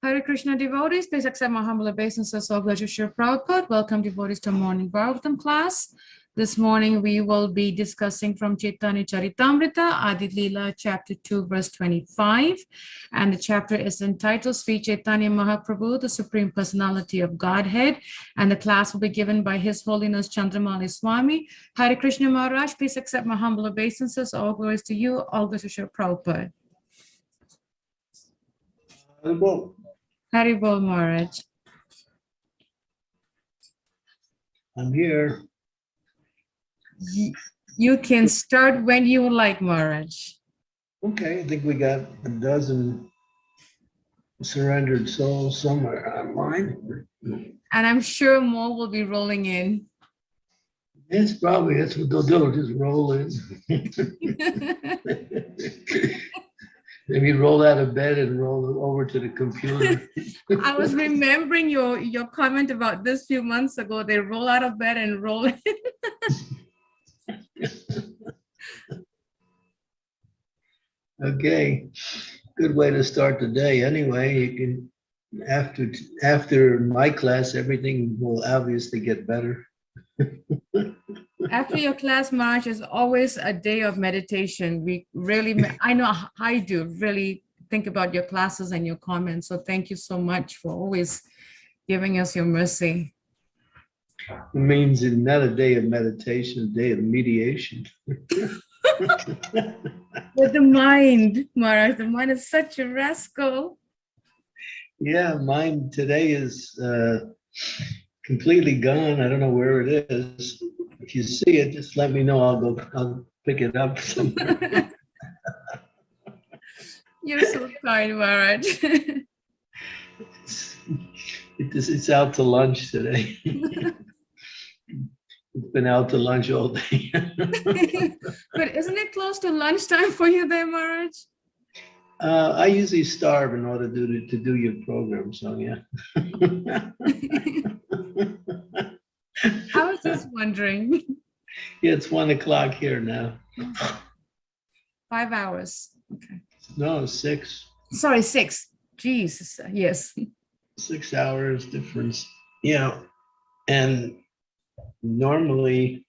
Hare Krishna devotees, please accept my humble obeisances of Lecture Shri Prabhupada. Welcome devotees to morning Bhagavatam class. This morning we will be discussing from Chaitanya Charitamrita, Adi chapter 2, verse 25. And the chapter is entitled Sri Chaitanya Mahaprabhu, the Supreme Personality of Godhead. And the class will be given by His Holiness Chandramauli Swami. Hare Krishna Maharaj, please accept my humble obeisances. All glories to you, all glories to Shri Prabhupada. Haribol Maharaj. I'm here. You can start when you like, Maharaj. Okay, I think we got a dozen surrendered souls somewhere online. And I'm sure more will be rolling in. It's probably, that's what they'll do, just roll in. Maybe roll out of bed and roll over to the computer. I was remembering your, your comment about this few months ago. They roll out of bed and roll. in. Okay, good way to start the day. Anyway, you can, after, after my class, everything will obviously get better. After your class, Maharaj, is always a day of meditation. We really, I know I do really think about your classes and your comments. So thank you so much for always giving us your mercy. It means it's not a day of meditation, a day of mediation. With the mind, Maharaj, the mind is such a rascal. Yeah, mine today is uh, completely gone. I don't know where it is. If you see it, just let me know. I'll go, I'll pick it up somewhere. You're so kind, Maharaj. It's it's- it's out to lunch today. It's been out to lunch all day. But isn't it close to lunchtime for you there, Maharaj? Uh, I usually starve in order to do, to do your program, so yeah. I was just wondering. Yeah, it's one o'clock here now. Five hours. Okay. No, six, Sorry, six. Jesus, yes. six hours difference. Yeah, and normally,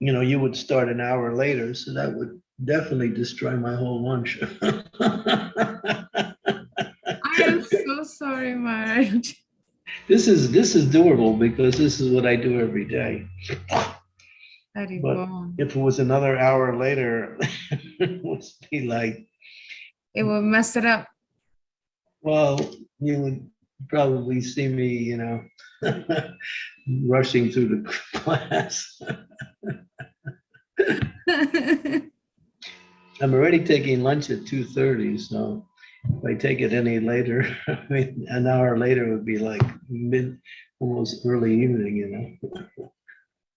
you know, you would start an hour later, so that would definitely destroy my whole lunch. I am so sorry, Maharaj. This is, this is doable because this is what I do every day. Hari But-. If it was another hour later, it would be like, It will mess it up. well, you would probably see me, you know, rushing through the class. I'm already taking lunch at two thirty, so if I take it any later, I mean, an hour later would be like mid, almost early evening, you know?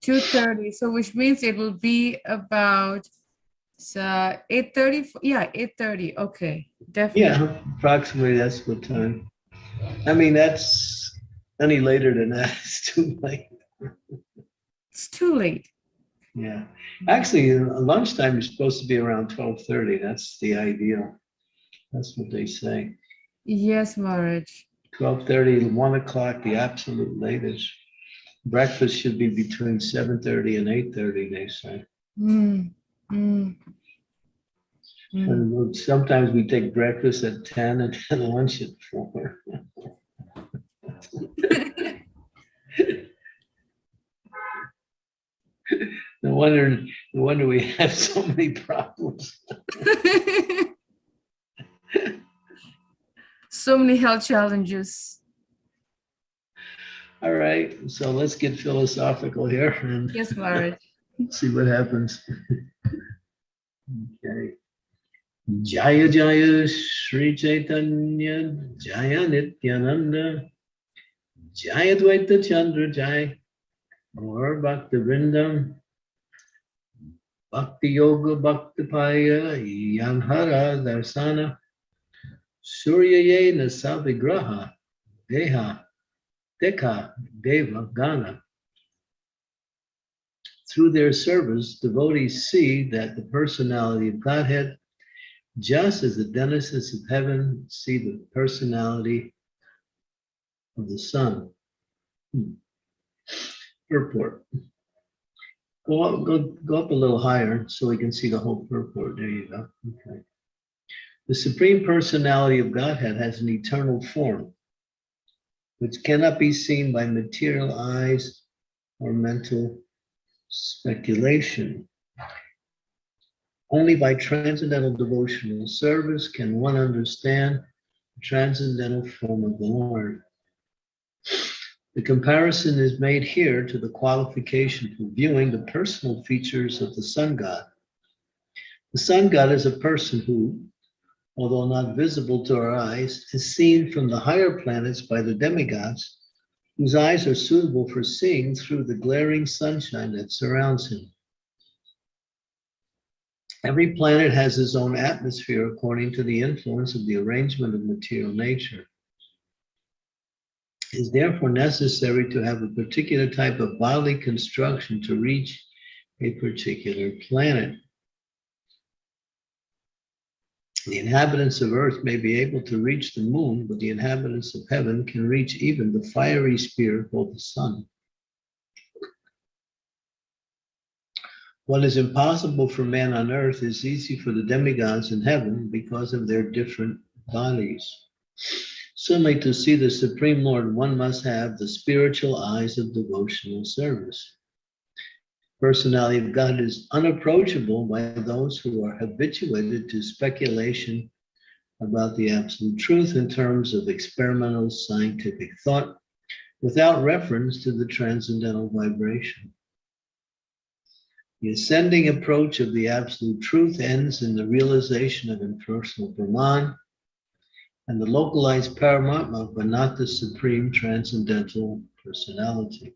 Two thirty, so which means it will be about so eight thirty, yeah, eight thirty, okay, definitely. Yeah, approximately that's what time. I mean, that's any later than that, it's too late. It's too late. Yeah, actually, uh, lunchtime is supposed to be around twelve thirty. That's the ideal. That's what they say. Yes, Maharaj. 12:30, 1 o'clock, the absolute latest. Breakfast should be between seven thirty and eight thirty, they say. Mm, mm, mm. Sometimes we take breakfast at ten and then lunch at four. No wonder, no wonder we have so many problems. So many health challenges. All right, so let's get philosophical here and Yes, see what happens. Okay. Jaya Jaya Sri Chaitanya Jaya Nityananda Jaya Dvaita Chandra Jaya Gaur Bhakti Vrindam Bhakti Yoga Bhakti Paya Yanhara Darsana Surya Yena Savigraha Deha Dekha Deva Gana through their service, devotees see that the personality of Godhead just as the denizens of heaven see the personality of the sun. Hmm. Purport. Go up, go, go up a little higher so we can see the whole purport. There you go. Okay. The Supreme Personality of Godhead has an eternal form, which cannot be seen by material eyes or mental speculation. Only by transcendental devotional service can one understand the transcendental form of the Lord. The comparison is made here to the qualification for viewing the personal features of the sun god. The sun god is a person who, although not visible to our eyes, is seen from the higher planets by the demigods, whose eyes are suitable for seeing through the glaring sunshine that surrounds him. Every planet has its own atmosphere according to the influence of the arrangement of material nature. It is therefore necessary to have a particular type of bodily construction to reach a particular planet. The inhabitants of earth may be able to reach the moon, but the inhabitants of heaven can reach even the fiery sphere called the sun. What is impossible for man on earth is easy for the demigods in heaven because of their different bodies. Similarly, to see the Supreme Lord, one must have the spiritual eyes of devotional service. Personality of God is unapproachable by those who are habituated to speculation about the absolute truth in terms of experimental scientific thought without reference to the transcendental vibration. The ascending approach of the absolute truth ends in the realization of impersonal Brahman and the localized Paramatma, but not the supreme transcendental personality.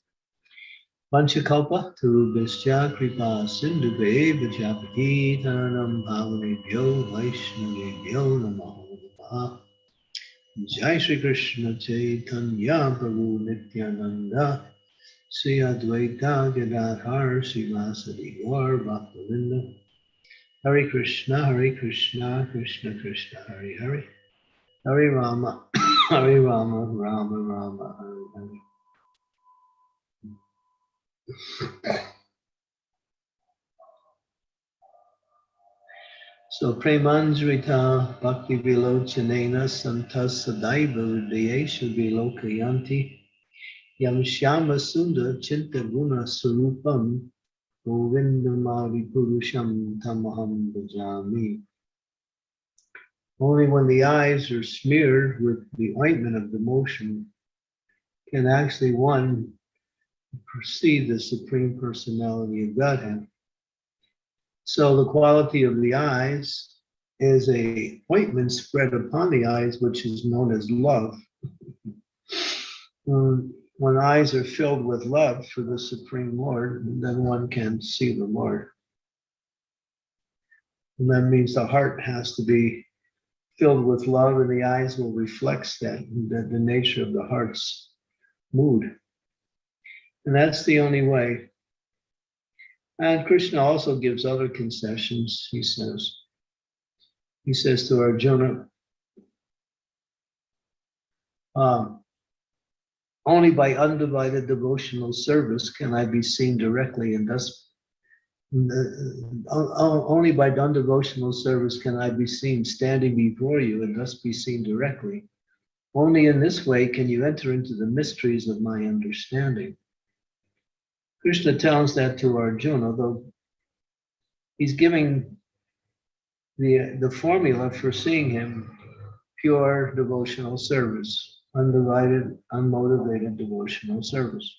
Panchakalpa Tarubhascha Kripa Sindhuve Vajapati Taranam Bhavanebhyo Vaishnavebhyo Namo Namaha. Jai Shri Krishna Chaitanya Prabhu Nityananda. Sri Advaita Gadadhar Srivasadi Gaur Bhaktavinda. Hare Krishna, Hare Krishna, Krishna Krishna, Hare Hare, Hare Rama, Hare Rama, Rama Rama, Hare So Premanjrita Bhakti Vilochanena Santas Sadaiva Hridayesha Vilokayanti Yam Shyama Sundar Chinta Guna Sarupam Govindam Adi Purusham Tamaham Bhajami. Only when the eyes are smeared with the ointment of devotion can actually one perceive the Supreme Personality of Godhead. So the quality of the eyes is a ointment spread upon the eyes, which is known as love. When eyes are filled with love for the Supreme Lord, then one can see the Lord. And that means the heart has to be filled with love, and the eyes will reflect that, the, the nature of the heart's mood. And that's the only way. And Krishna also gives other concessions, he says. He says to Arjuna, um, only by undivided devotional service can I be seen directly and thus uh, only by undevotional service can I be seen standing before you and thus be seen directly. Only in this way can you enter into the mysteries of my understanding. Krishna tells that to Arjuna, though he's giving the, the formula for seeing him pure devotional service undivided, unmotivated devotional service.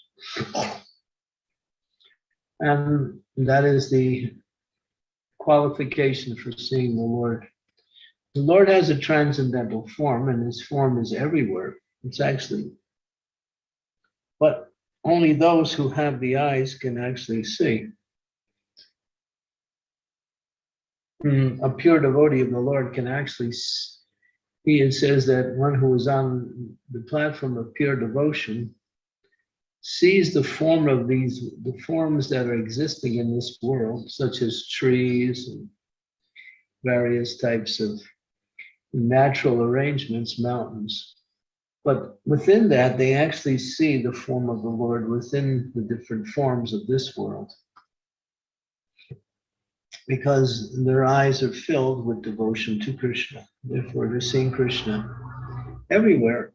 And that is the qualification for seeing the Lord. The Lord has a transcendental form, and his form is everywhere. It's actually, but only those who have the eyes can actually see. Hmm, A pure devotee of the Lord can actually, see. it says that one who is on the platform of pure devotion sees the form of these, the forms that are existing in this world, such as trees and various types of natural arrangements, mountains. But within that, they actually see the form of the Lord within the different forms of this world. Because their eyes are filled with devotion to Krishna. Therefore, they're seeing Krishna everywhere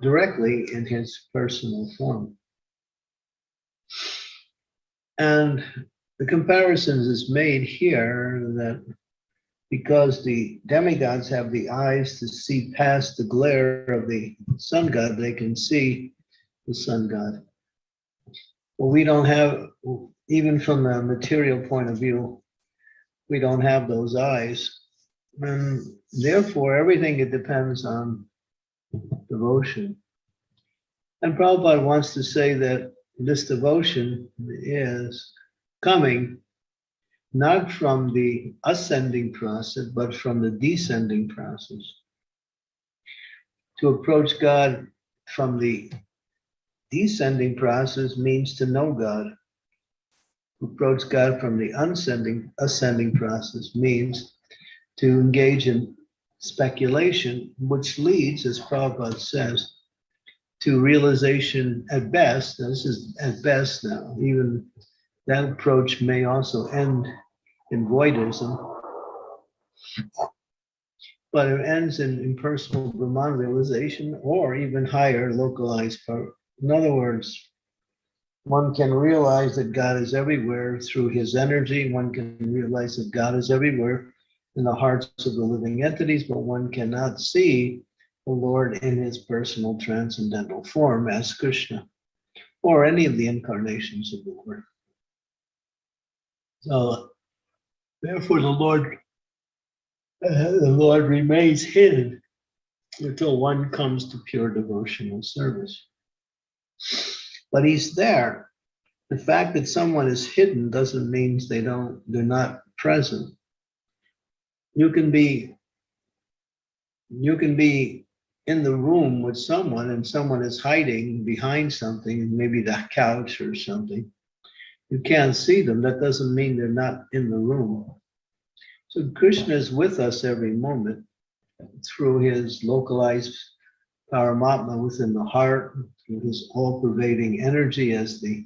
directly in his personal form. And the comparisons is made here that because the demigods have the eyes to see past the glare of the sun god, they can see the sun god. Well, we don't have, even from the material point of view, we don't have those eyes. And therefore, everything it depends on devotion. And Prabhupada wants to say that this devotion is coming not from the ascending process, but from the descending process. To approach God from the descending process means to know God. To approach God from the ascending, ascending process means to engage in speculation, which leads, as Prabhupada says, to realization at best, this is at best now, even that approach may also end in voidism. But it ends in impersonal Brahman realization or even higher localized power. In other words, one can realize that God is everywhere through his energy. One can realize that God is everywhere in the hearts of the living entities, but one cannot see the Lord in his personal transcendental form as Krishna or any of the incarnations of the Lord. So therefore, the Lord, uh, the Lord remains hidden until one comes to pure devotional service. But he's there. The fact that someone is hidden doesn't mean they don't, they're not present. You can be, you can be in the room with someone and someone is hiding behind something, maybe the couch or something you can't see them, that doesn't mean they're not in the room. So Krishna is with us every moment through his localized paramatma within the heart, through his all-pervading energy as the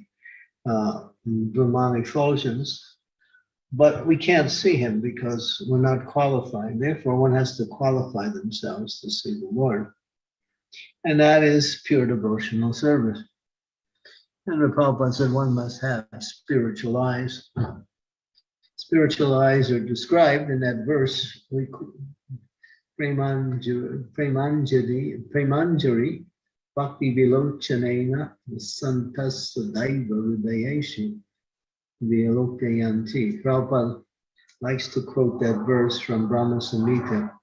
uh, Brahman effulgence. But we can't see him because we're not qualified. Therefore, one has to qualify themselves to see the Lord. And that is pure devotional service. And the Prabhupada said one must have spiritual eyes. Hmm. Spiritual eyes are described in that verse. we Premanjari, Premanjari, Bhakti Vilochanena, Santas Sadaiva Vidayeshi, Vilokayanti. Prabhupada likes to quote that verse from Brahma Samhita,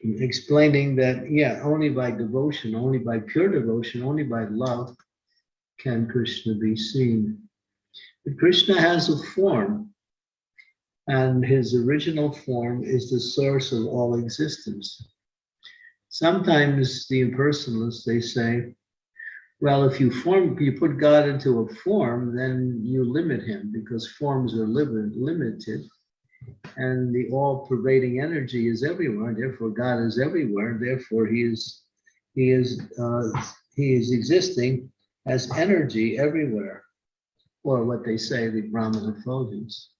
explaining that, yeah, only by devotion, only by pure devotion, only by love can Krishna be seen. But Krishna has a form, and his original form is the source of all existence. Sometimes the impersonalists, they say, well, if you form, you put God into a form, then you limit him because forms are limited. And the all-pervading energy is everywhere. Therefore, God is everywhere. Therefore, he is he is uh, he is existing as energy everywhere, or what they say, the Brahman effulgence.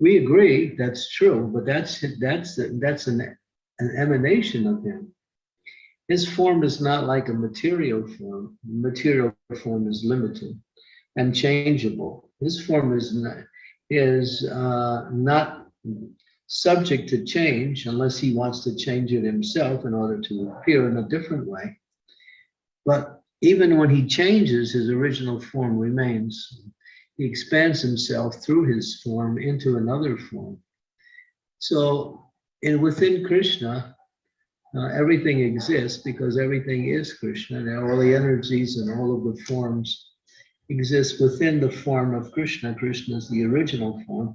We agree that's true, but that's that's that's an, an emanation of him. His form is not like a material form. Material form is limited and changeable. His form is not, is uh, not subject to change unless he wants to change it himself in order to appear in a different way. But even when he changes, his original form remains. He expands himself through his form into another form. So, and within Krishna, Uh, everything exists because everything is Krishna, and all the energies and all of the forms exist within the form of Krishna. Krishna is the original form.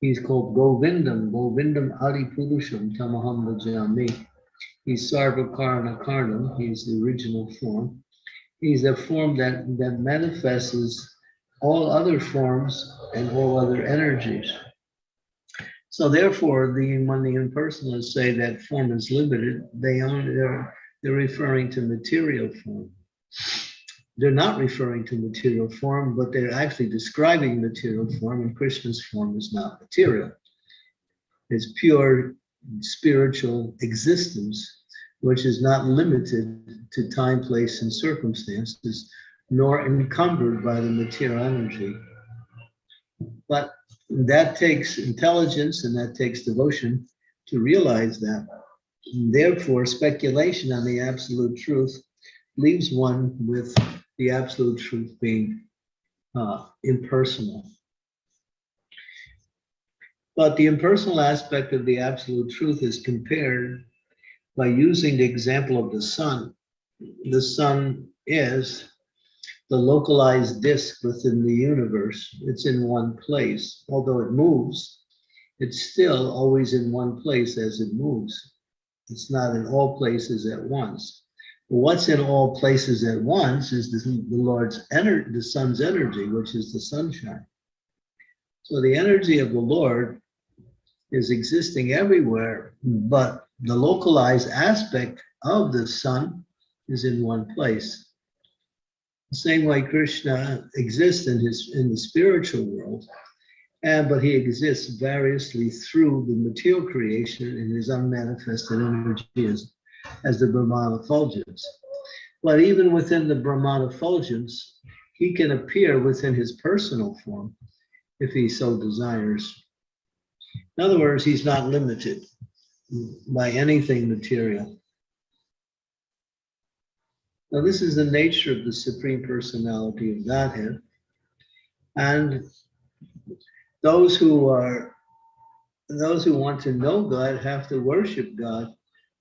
He's called Govindam, Govindam Adi Purusham Tamaham Bhajami. He's Sarvakarna Karnam, he's the original form. He's a form that, that manifests all other forms and all other energies. So therefore, the when the impersonalists say that form is limited, they are they're, they're referring to material form. They're not referring to material form, but they're actually describing material form, and Krishna's form is not material. It's pure spiritual existence, which is not limited to time, place, and circumstances, nor encumbered by the material energy. But that takes intelligence and that takes devotion to realize that. Therefore, speculation on the absolute truth leaves one with the absolute truth being uh, impersonal. But the impersonal aspect of the absolute truth is compared by using the example of the sun. The sun is the localized disk within the universe. It's in one place. Although it moves, it's still always in one place as it moves. It's not in all places at once. What's in all places at once is the, the Lord's energy, the sun's energy, which is the sunshine. So the energy of the Lord is existing everywhere, but the localized aspect of the sun is in one place. The same way Krishna exists in his in the spiritual world, and but he exists variously through the material creation in his unmanifested energy as, as the Brahmana effulgence. But even within the Brahmana effulgence, he can appear within his personal form if he so desires. In other words, he's not limited by anything material. Now, this is the nature of the Supreme Personality of Godhead. And those who are, those who want to know God have to worship God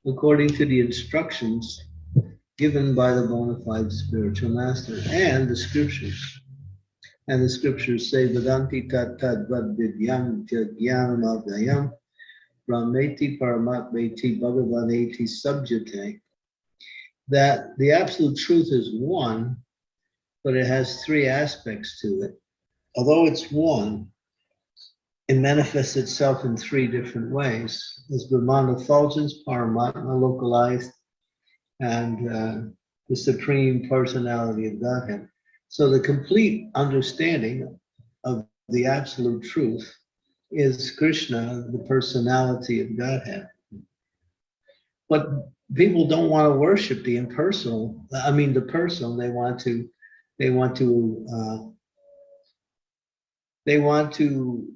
according to the instructions given by the bona fide spiritual master and the scriptures. And the scriptures say, Vedanti tat tad vad vidyam jnanam brahmeti paramatmeti bhagavaneti subjate that the absolute truth is one, but it has three aspects to it. Although it's one, it manifests itself in three different ways. As Brahman effulgence, Paramatma localized, and uh, the Supreme Personality of Godhead. So the complete understanding of the absolute truth is Krishna, the personality of Godhead. But people don't want to worship the impersonal. I mean, the personal. They want to, they want to, uh, they want to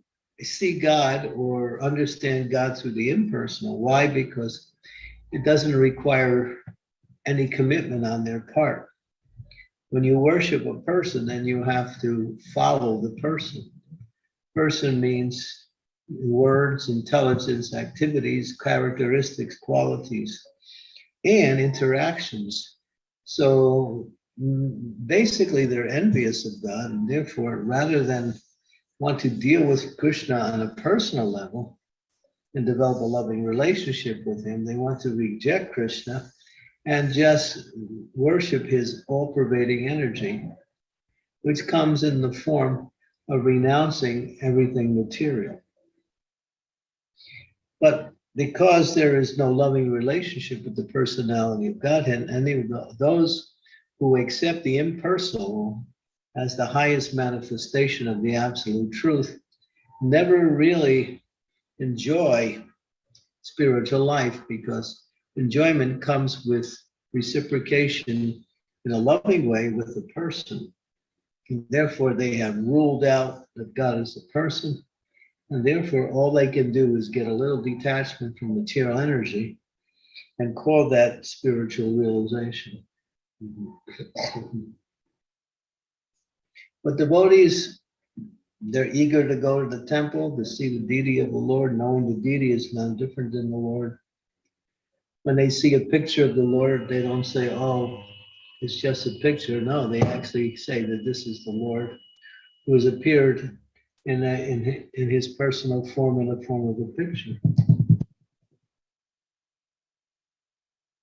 see God or understand God through the impersonal. Why? Because it doesn't require any commitment on their part. When you worship a person, then you have to follow the person. Person means words, intelligence, activities, characteristics, qualities and interactions. So mm, basically, they're envious of God, and therefore, rather than want to deal with Krishna on a personal level and develop a loving relationship with him, they want to reject Krishna and just worship his all pervading energy, which comes in the form of renouncing everything material. But because there is no loving relationship with the personality of Godhead, any those who accept the impersonal as the highest manifestation of the absolute truth never really enjoy spiritual life because enjoyment comes with reciprocation in a loving way with the person. And therefore, they have ruled out that God is a person and therefore, all they can do is get a little detachment from material energy and call that spiritual realization. But devotees, they're eager to go to the temple to see the deity of the Lord, knowing the deity is none different than the Lord. when they see a picture of the Lord, they don't say, oh, it's just a picture. No, they actually say that this is the Lord who has appeared in, a, in, in his personal form in the form of a picture.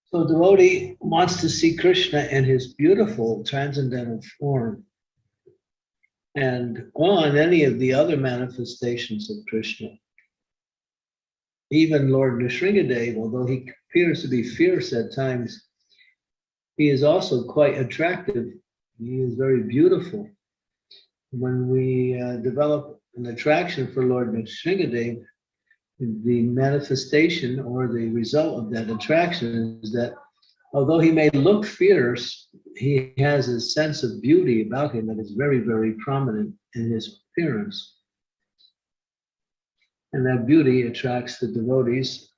So devotee wants to see Krishna in his beautiful transcendental form. And on any of the other manifestations of Krishna. Even Lord Nrsingadev, although he appears to be fierce at times, he is also quite attractive. He is very beautiful. When we uh, develop an attraction for Lord Nrsingadev, the manifestation or the result of that attraction is that although he may look fierce, he has a sense of beauty about him that is very, very prominent in his appearance. And that beauty attracts the devotees,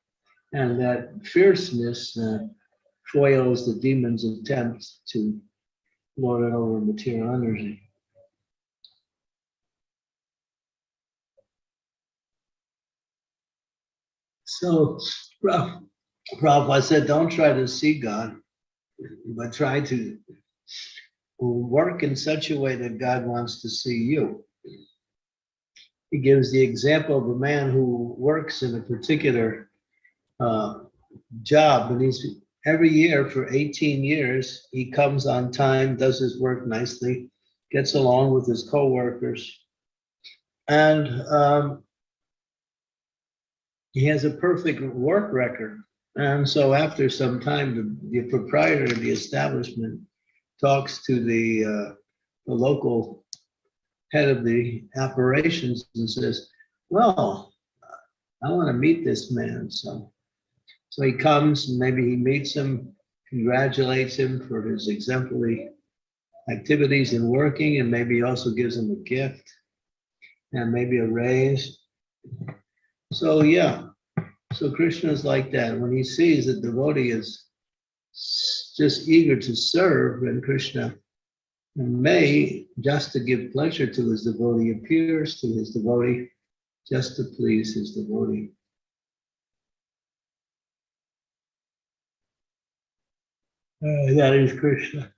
and that fierceness uh, foils the demon's attempts to lord it over material energy. So, Prabh- Prabhupada said, don't try to see God, but try to work in such a way that God wants to see you. He gives the example of a man who works in a particular uh, job, and he's every year for 18 years, he comes on time, does his work nicely, gets along with his coworkers, and um, he has a perfect work record. And so after some time, the, the proprietor of the establishment talks to the, uh, the local head of the operations and says, well, I want to meet this man. So, so he comes and maybe he meets him, congratulates him for his exemplary activities in working, and maybe also gives him a gift and maybe a raise. So, yeah, so Krishna is like that. When he sees that devotee is just eager to serve, and Krishna may, just to give pleasure to his devotee, appears to his devotee just to please his devotee. Uh, that is Krishna.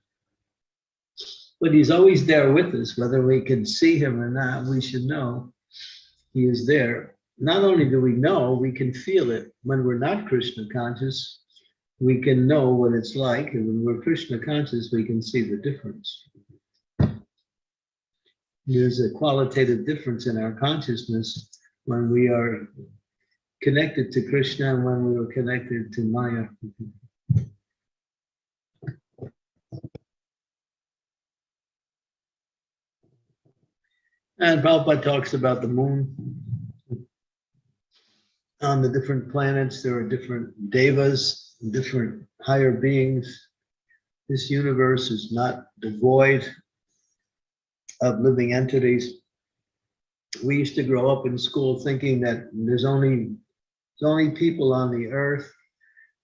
But he's always there with us, whether we can see him or not, we should know he is there. Not only do we know, we can feel it. When we're not Krishna conscious, we can know what it's like. And when we're Krishna conscious, we can see the difference. There's a qualitative difference in our consciousness when we are connected to Krishna and when we are connected to Maya. And Prabhupada talks about the moon. On the different planets, there are different devas, different higher beings. This universe is not devoid of living entities. We used to grow up in school thinking that there's only, there's only people on the earth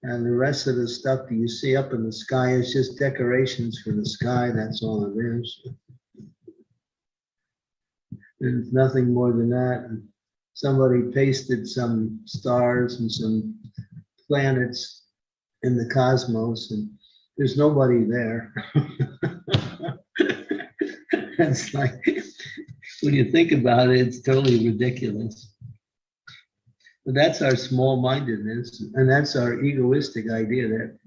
and the rest of the stuff that you see up in the sky is just decorations for the sky. That's all it is. There's nothing more than that. And Somebody pasted some stars and some planets in the cosmos and there's nobody there. It's like, when you think about it, it's totally ridiculous. But that's our small-mindedness and that's our egoistic idea that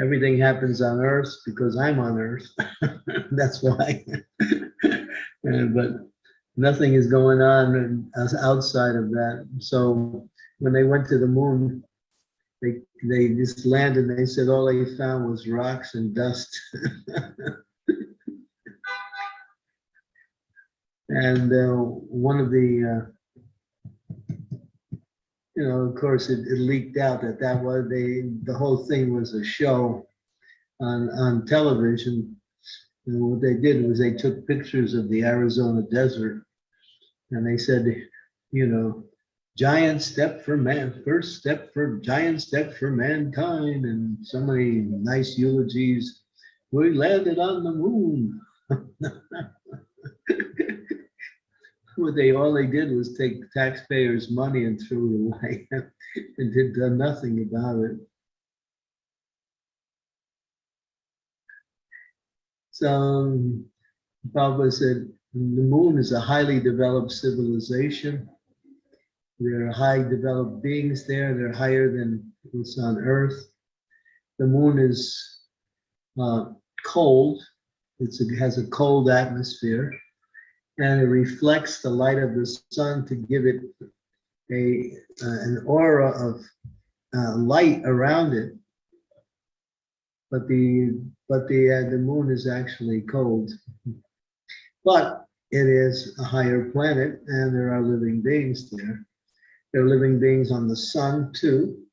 everything happens on earth because I'm on earth. That's why. Uh, But nothing is going on outside of that. So when they went to the moon, they, they just landed and they said all they found was rocks and dust. And uh, one of the, uh, you know, of course, it it leaked out that that was, they, the whole thing was a show on, on television. And what they did was they took pictures of the Arizona desert and they said, you know, giant step for man, first step for giant step for mankind, and so many nice eulogies. We landed on the moon. What they, all they did was take taxpayers' money and threw it away and did nothing about it. So Prabhupada said, the moon is a highly developed civilization. There are high developed beings there. They're higher than what's on earth. The moon is uh, cold. It's, it has a cold atmosphere and it reflects the light of the sun to give it a, uh, an aura of uh, light around it. But the, but the, uh, the moon is actually cold. But it is a higher planet and there are living beings there. There are living beings on the sun too.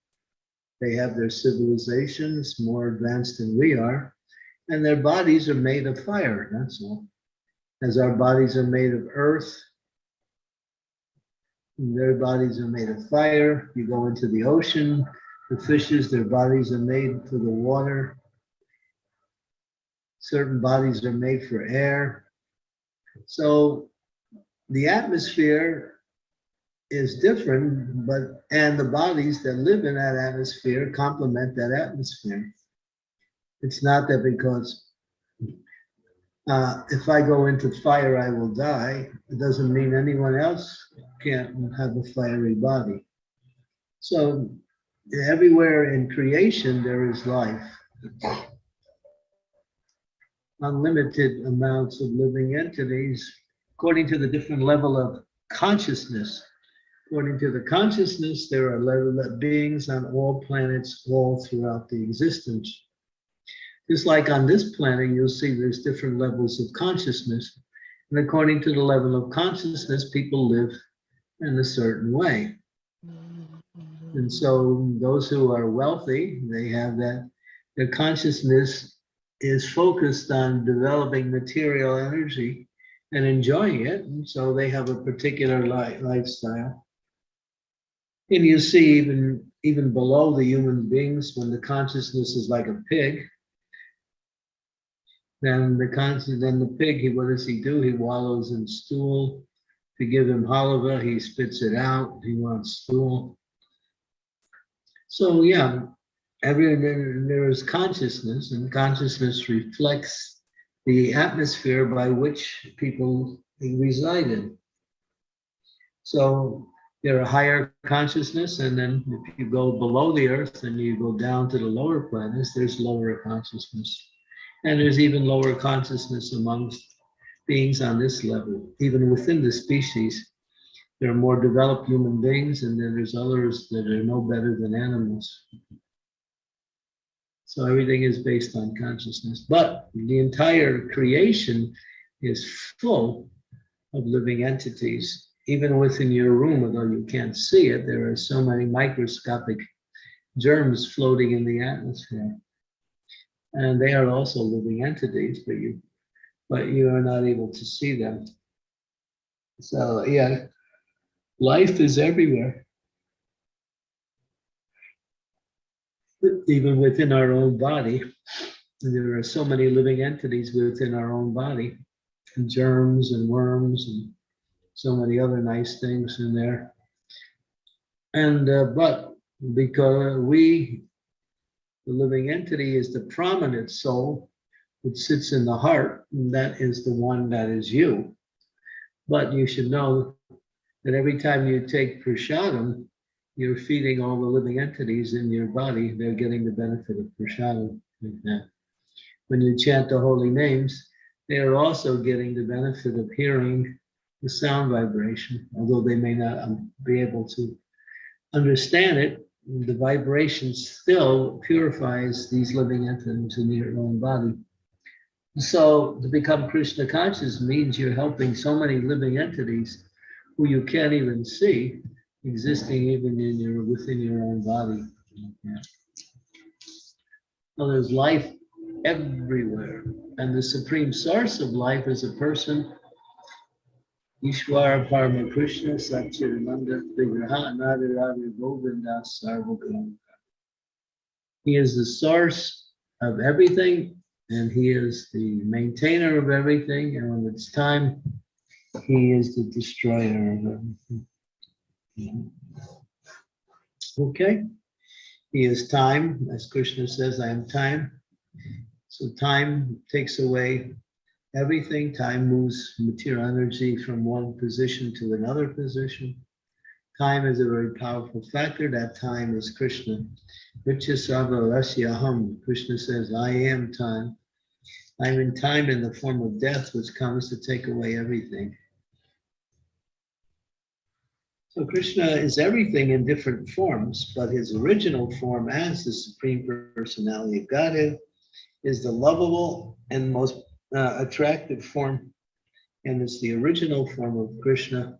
They have their civilizations more advanced than we are, and their bodies are made of fire, that's all. As our bodies are made of earth, their bodies are made of fire. You go into the ocean, the fishes, their bodies are made for the water. Certain bodies are made for air. So the atmosphere is different, but, and the bodies that live in that atmosphere complement that atmosphere. It's not that because uh, if I go into fire, I will die. It doesn't mean anyone else can't have a fiery body. So everywhere in creation, there is life. Unlimited amounts of living entities, according to the different level of consciousness. According to the consciousness, there are beings on all planets all throughout the existence. Just like on this planet, you'll see there's different levels of consciousness. And according to the level of consciousness, people live in a certain way. And so those who are wealthy, they have that, their consciousness is focused on developing material energy and enjoying it. And so they have a particular li lifestyle. And you see even, even below the human beings, when the consciousness is like a pig, then the conscious, then the pig, he, what does he do? He wallows in stool. You give him halava, he spits it out. He wants stool. So yeah, every there, is consciousness, and consciousness reflects the atmosphere by which people reside in. So there are higher consciousness, and then if you go below the earth and you go down to the lower planets, there's lower consciousness. And there's even lower consciousness amongst beings on this level, even within the species. There are more developed human beings, and then there's others that are no better than animals. So everything is based on consciousness, but the entire creation is full of living entities. Even within your room, although you can't see it, there are so many microscopic germs floating in the atmosphere. And they are also living entities, but you, but you are not able to see them. So yeah, life is everywhere. Even within our own body, there are so many living entities within our own body, and germs and worms and so many other nice things in there. And uh, but because we the living entity is the prominent soul, which sits in the heart, that is the one that is you. But you should know that every time you take prasadam, you're feeding all the living entities in your body. They're getting the benefit of prasadam. When you chant the holy names, they are also getting the benefit of hearing the sound vibration, although they may not um, be able to understand it, the vibration still purifies these living entities in your own body. So to become Krishna conscious means you're helping so many living entities who you can't even see existing even in your within your own body. Yeah. There's life everywhere. And the supreme source of life is a person Ishwara Parama Krishna Satchidananda Vigraha Nadirari Govinda Sarvakam. He is the source of everything and he is the maintainer of everything. And when it's time, he is the destroyer of everything. Okay. He is time, as Krishna says, I am time. So time takes away everything. Time moves material energy from one position to another position. Time is a very powerful factor. That time is Krishna. Vichyasavarasya Krishna says, I am time. I'm in time in the form of death, which comes to take away everything. So Krishna is everything in different forms, but his original form as the Supreme Personality of Godhead is the lovable and most uh, attractive form. And it's the original form of Krishna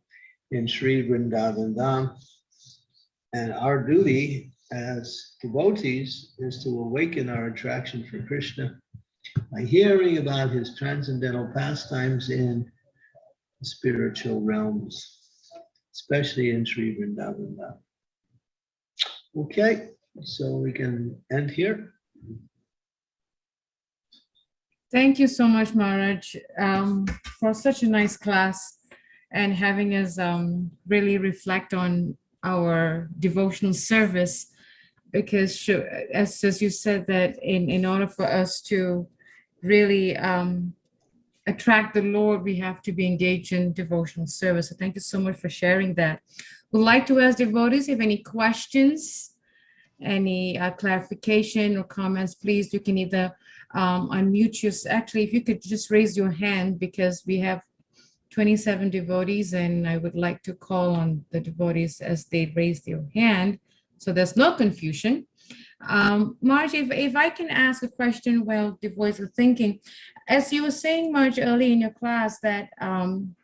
in Sri Vrindavan Dham. And our duty as devotees is to awaken our attraction for Krishna by hearing about his transcendental pastimes in spiritual realms, especially in Sri Vrindavan. Okay, so we can end here. Thank you so much, Maharaj, um, for such a nice class and having us um, really reflect on our devotional service. Because as, as you said that in, in order for us to really um, attract the Lord, we have to be engaged in devotional service. So thank you so much for sharing that. Would like to ask devotees if any questions, any uh, clarification or comments, please, you can either um, unmute your, actually, if you could just raise your hand because we have 27 devotees and I would like to call on the devotees as they raise their hand. So there's no confusion. Um, Marge, if, if I can ask a question while devotees are thinking, as you were saying, Marge, early in your class that um,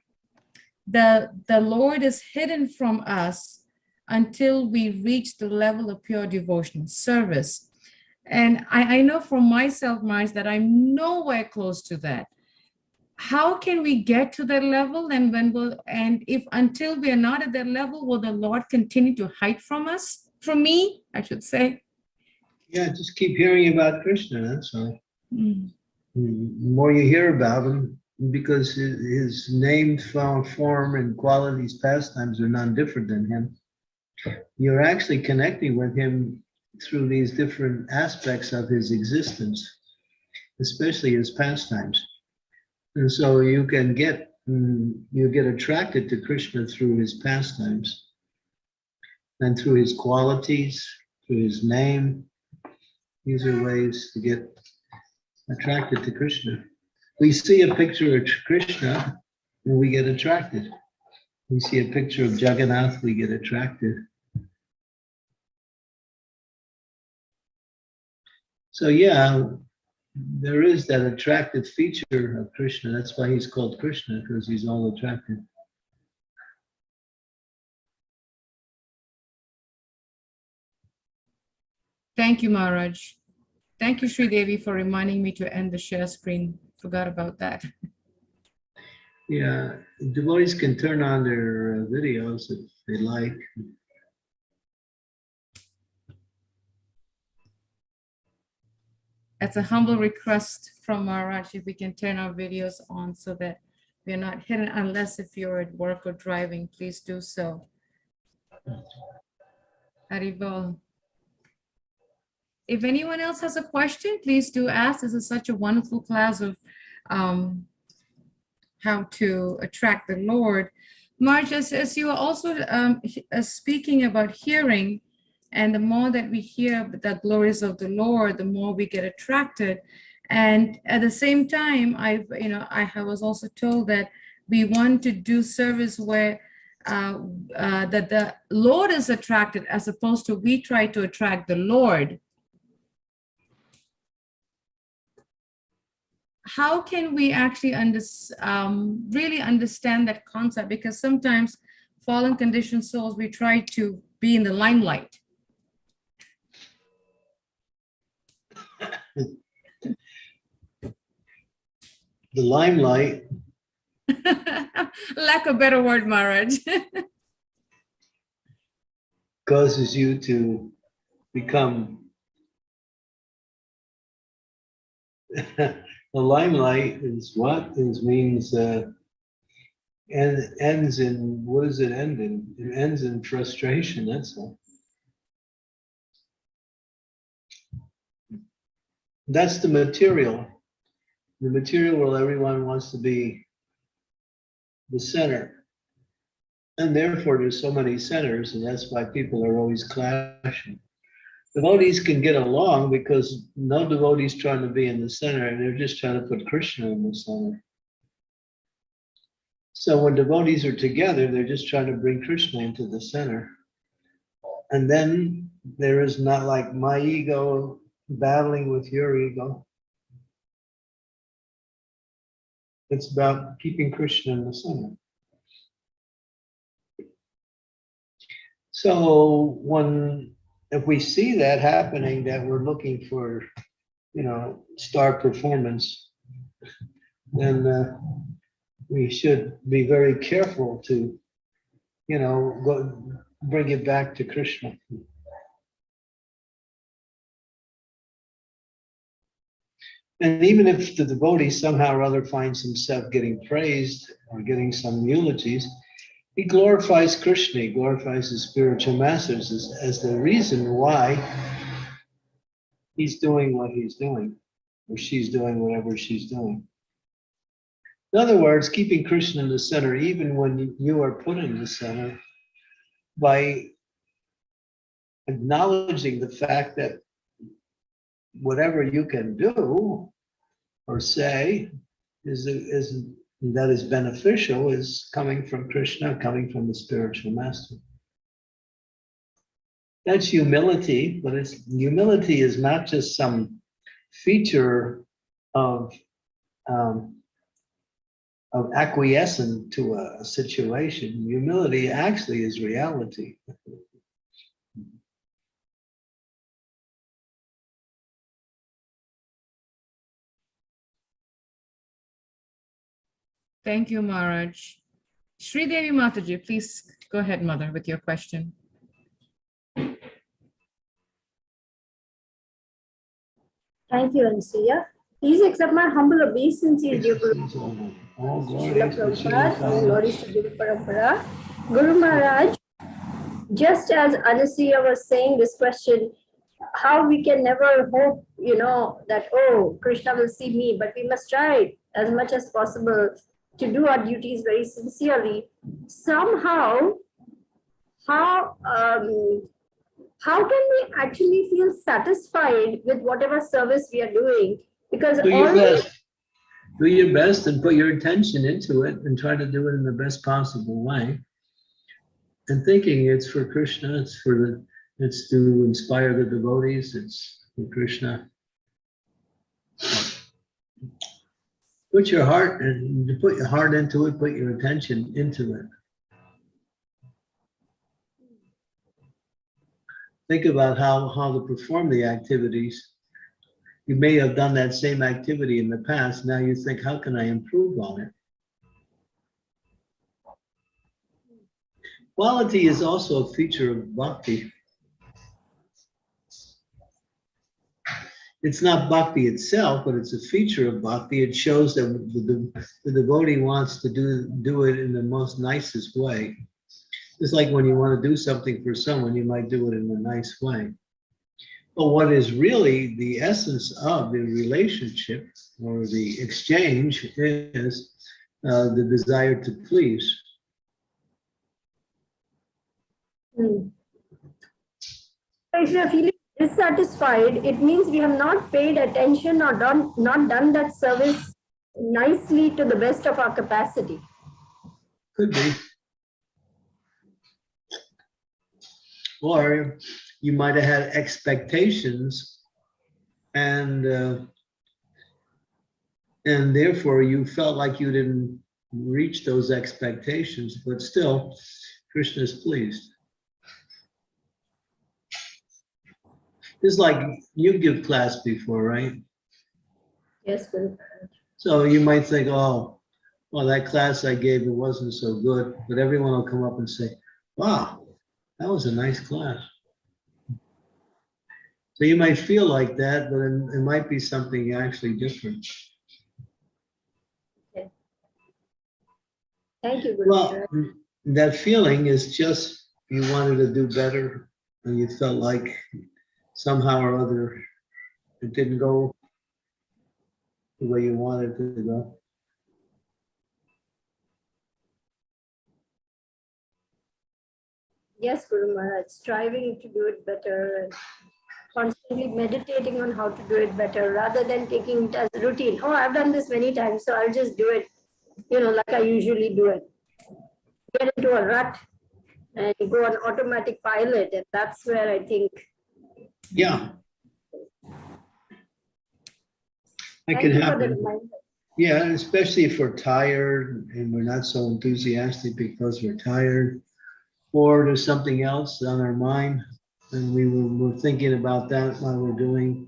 the, the Lord is hidden from us until we reach the level of pure devotional service. And I, I know from myself, Marge, that I'm nowhere close to that. How can we get to that level? And when will, and if until we are not at that level, will the Lord continue to hide from us? From me, I should say. Yeah, just keep hearing about Krishna, that's all. Mm. The more you hear about him, because his, name, form, form, and qualities, pastimes are none different than him. You're actually connecting with him through these different aspects of his existence, especially his pastimes. And so you can get, mm, you get attracted to Krishna through his pastimes and through his qualities, through his name. These are ways to get attracted to Krishna. We see a picture of Krishna and we get attracted. We see a picture of Jagannath, we get attracted. So yeah, there is that attractive feature of Krishna. That's why he's called Krishna, because he's all attractive. Thank you, Maharaj. Thank you, Sri Devi, for reminding me to end the share screen. Forgot about that. Yeah, devotees can turn on their uh, videos if they like. That's a humble request from Maharaj if we can turn our videos on so that we're not hidden unless if you're at work or driving, please do so. Haribol. If anyone else has a question, please do ask. This is such a wonderful class of um, how to attract the Lord. Marge, as, as you are also um, uh, speaking about hearing, and the more that we hear the glories of the Lord, the more we get attracted. And at the same time, I, you know, I was also told that we want to do service where uh, uh, that the Lord is attracted as opposed to we try to attract the Lord. How can we actually under, um, really understand that concept? Because sometimes fallen conditioned souls, we try to be in the limelight. The limelight, Lack of better word, Maharaj. causes you to become the limelight is what is means uh and ends in what does it end in it ends in frustration that's all that's the material. The material where everyone wants to be the center. And therefore, there's so many centers, and that's why people are always clashing. Devotees can get along because no devotee's trying to be in the center, and they're just trying to put Krishna in the center. So when devotees are together, they're just trying to bring Krishna into the center. And then there is not like my ego battling with your ego. It's about keeping Krishna in the center. So when, if we see that happening, that we're looking for, you know, star performance, then uh, we should be very careful to, you know, go, bring it back to Krishna. And even if the devotee somehow or other finds himself getting praised or getting some eulogies, he glorifies Krishna, he glorifies his spiritual masters as, as the reason why he's doing what he's doing, or she's doing whatever she's doing. In other words, keeping Krishna in the center, even when you are put in the center, by acknowledging the fact that whatever you can do or say is, is that is beneficial is coming from Krishna, coming from the spiritual master. That's humility, but it's humility is not just some feature of um, of acquiescing to a situation. Humility actually is reality. Thank you, Maharaj. Sri Devi Mataji, please go ahead, mother, with your question. Thank you, Anusuya. Please accept my humble obeisances, dear Guru All Srila Prabhupada, all Srila Guru Parampara. Guru Maharaj, just as Anusuya was saying this question, how we can never hope, you know, that, oh, Krishna will see me, but we must try as much as possible to do our duties very sincerely. Somehow, how, um, how can we actually feel satisfied with whatever service we are doing? Because Do your best. Do your best and put your attention into it and try to do it in the best possible way. And thinking it's for Krishna, it's for the, it's to inspire the devotees, it's for Krishna. Put your heart and you put your heart into it, put your attention into it. Think about how, how to perform the activities. You may have done that same activity in the past. Now you think, how can I improve on it? Quality is also a feature of bhakti. It's not bhakti itself, but it's a feature of bhakti. It shows that the, the devotee wants to do, do it in the most nicest way. It's like when you want to do something for someone, you might do it in a nice way. But what is really the essence of the relationship or the exchange is uh, the desire to please. Feeling dissatisfied, it means we have not paid attention or done, not done that service nicely to the best of our capacity. Could be. Or you might have had expectations and uh, and therefore you felt like you didn't reach those expectations, but still Krishna is pleased. It's like you give class before, right? Yes, Guru. So you might think, oh, well, that class I gave, it wasn't so good, but everyone will come up and say, wow, that was a nice class. So you might feel like that, but it, it might be something actually different. Thank you, Guru. Well, that feeling is just you wanted to do better and you felt like somehow or other it didn't go the way you wanted it to go. Yes, Guru Maharaj, striving to do it better constantly meditating on how to do it better rather than taking it as routine. Oh, I've done this many times, so I'll just do it, you know, like I usually do it. Get into a rut and go on automatic pilot, and that's where I think. Yeah. That can you for the happen. Yeah, especially if we're tired and we're not so enthusiastic because we're tired. Or there's something else on our mind and we were, we're thinking about that while we're doing.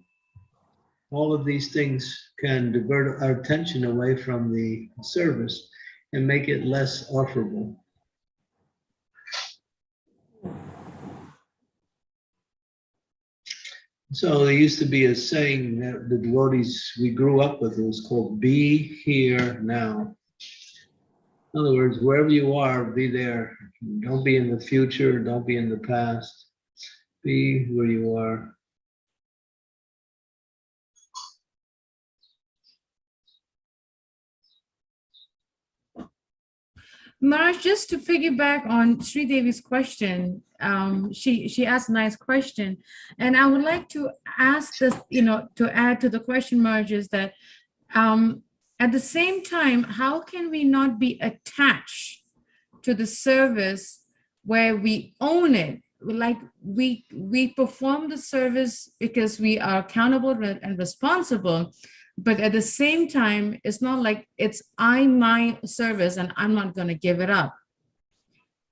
All of these things can divert our attention away from the service and make it less offerable. So there used to be a saying that the devotees we grew up with, it was called be here now. In other words, wherever you are, be there. Don't be in the future, don't be in the past. Be where you are. Marge, just to piggyback on Sri Devi's question, um, she, she asked a nice question. And I would like to ask this, you know, to add to the question, Marge, is that um, at the same time, how can we not be attached to the service where we own it? Like we, we perform the service because we are accountable and responsible, but at the same time, it's not like it's I my service and I'm not going to give it up.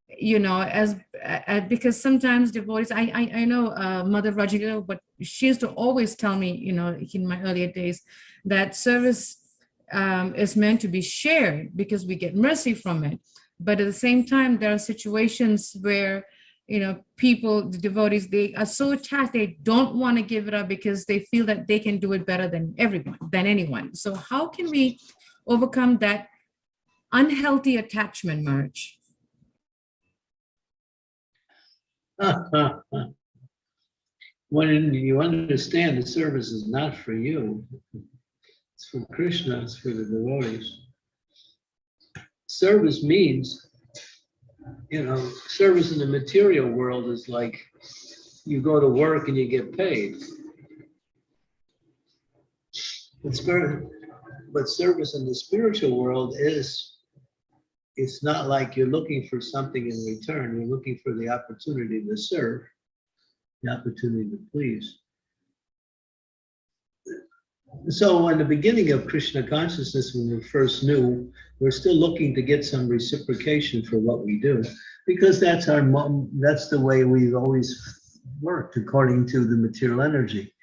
You know, as uh, because sometimes devotees, I I, I know uh, Mother Rajagala, but she used to always tell me, you know, in my earlier days, that service um, is meant to be shared because we get mercy from it. But at the same time, there are situations where you know, people, the devotees, they are so attached, they don't want to give it up because they feel that they can do it better than everyone, than anyone. So how can we overcome that unhealthy attachment, Marge? When you understand the service is not for you, it's for Krishna, it's for the devotees. Service means you know, service in the material world is like you go to work and you get paid. It's very, but service in the spiritual world is, it's not like you're looking for something in return. You're looking for the opportunity to serve, the opportunity to please. So in the beginning of Krishna consciousness, when we first knew, we're still looking to get some reciprocation for what we do, because that's our that's the way we've always worked according to the material energy.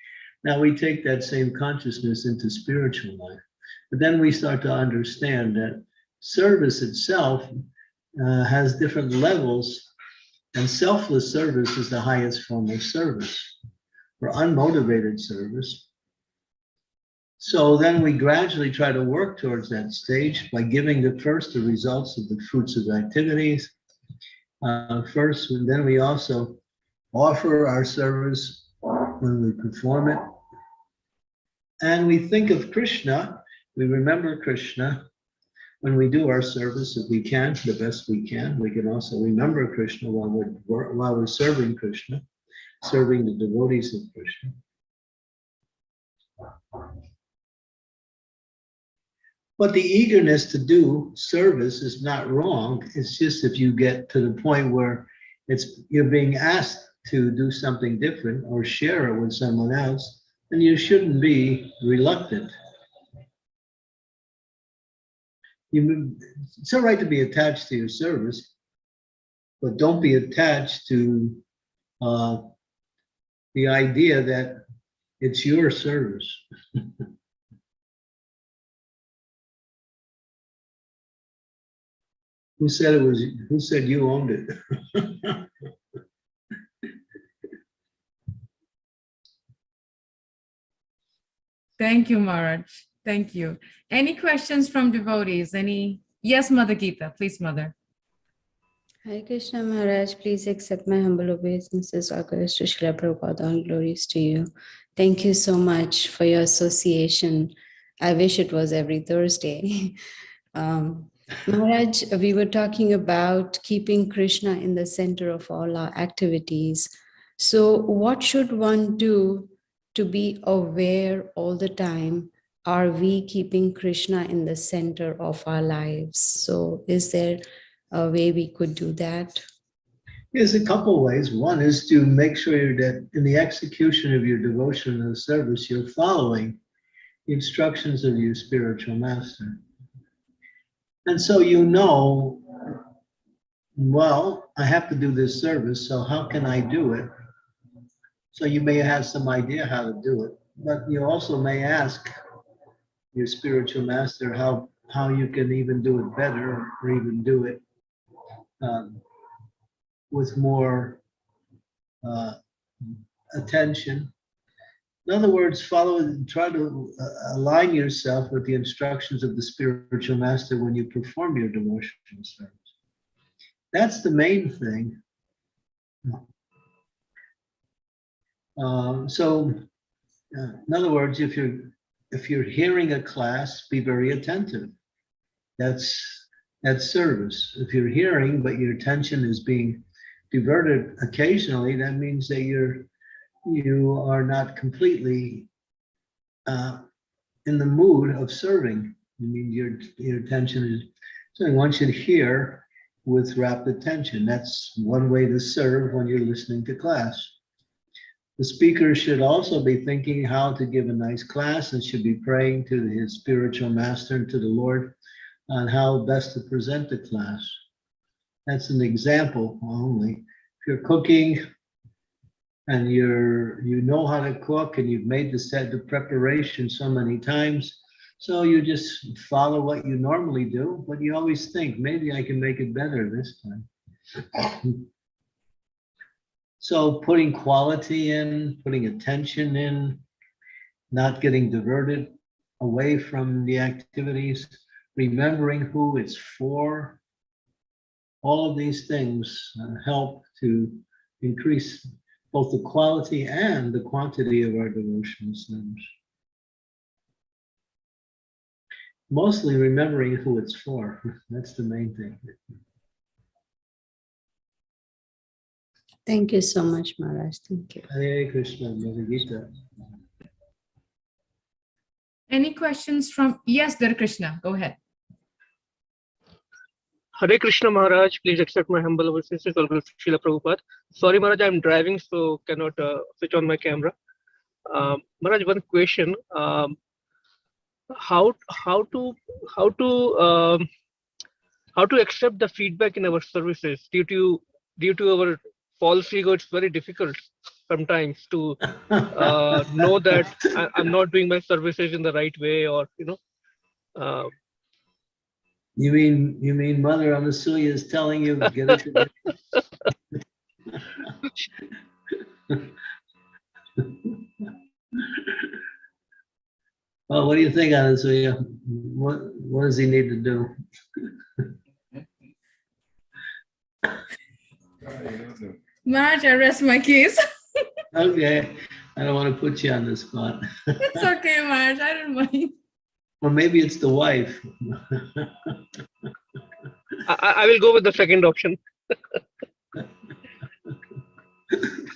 Now we take that same consciousness into spiritual life, but then we start to understand that service itself uh, has different levels, and selfless service is the highest form of service. For unmotivated service, so then we gradually try to work towards that stage by giving the first the results of the fruits of activities. Uh, first, and then we also offer our service when we perform it. And we think of Krishna, we remember Krishna when we do our service, if we can, the best we can. We can also remember Krishna while we're, while we're serving Krishna, serving the devotees of Krishna. But the eagerness to do service is not wrong. It's just if you get to the point where it's you're being asked to do something different or share it with someone else, then you shouldn't be reluctant. You, it's all right to be attached to your service, but don't be attached to uh, the idea that it's your service. Who said it was, who said you owned it? Thank you, Maharaj. Thank you. Any questions from devotees? Any? Yes, Mother Gita, please, Mother. Hare Krishna Maharaj, please accept my humble obeisances. All glories to Srila Prabhupada, all glories to you. Thank you so much for your association I wish it was every Thursday. um, Maharaj, we were talking about keeping Krishna in the center of all our activities. So, what should one do to be aware all the time? Are we keeping Krishna in the center of our lives? So, is there a way we could do that? There's a couple ways. One is to make sure that in the execution of your devotion and service, you're following the instructions of your spiritual master. And so you know, well, I have to do this service, so how can I do it? So you may have some idea how to do it, but you also may ask your spiritual master how, how you can even do it better or even do it um, with more uh, attention. In other words, follow, and try to uh, align yourself with the instructions of the spiritual master when you perform your devotional service. That's the main thing. Um, so, uh, in other words, if you're if you're hearing a class, be very attentive. That's that's service. If you're hearing, but your attention is being diverted occasionally, that means that you're you are not completely uh, in the mood of serving. I mean, your your attention is so one should hear with rapt attention. That's one way to serve when you're listening to class. The speaker should also be thinking how to give a nice class and should be praying to his spiritual master and to the Lord on how best to present the class. That's an example only. If you're cooking and you're you know how to cook and you've made the set the preparation so many times, so you just follow what you normally do, but you always think maybe I can make it better this time. So putting quality in, putting attention in, not getting diverted away from the activities, remembering who it's for. All of these things uh, help to increase both the quality and the quantity of our devotional service. Mostly remembering who it's for. That's the main thing. Thank you so much, Maharaj. Thank you. Hare Krishna, Mother Gita. Any questions from, yes, Dar Krishna, go ahead. Hare Krishna Maharaj, please accept my humble obeisances, All to Srila Prabhupada. Sorry Maharaj, I'm driving, so cannot uh, switch on my camera. Um, Maharaj, one question. Um, how how to how to um, how to accept the feedback in our services due to due to our false ego? It's very difficult sometimes to uh, know that I, I'm not doing my services in the right way, or you know. Uh, You mean, you mean Mother Anasuya is telling you, get it? Well, what do you think, Anasuya? What, what does he need to do? Maharaj, I rest my case. Okay, I don't want to put you on the spot. It's okay, Maharaj, I don't mind. Or maybe it's the wife. I, I will go with the second option.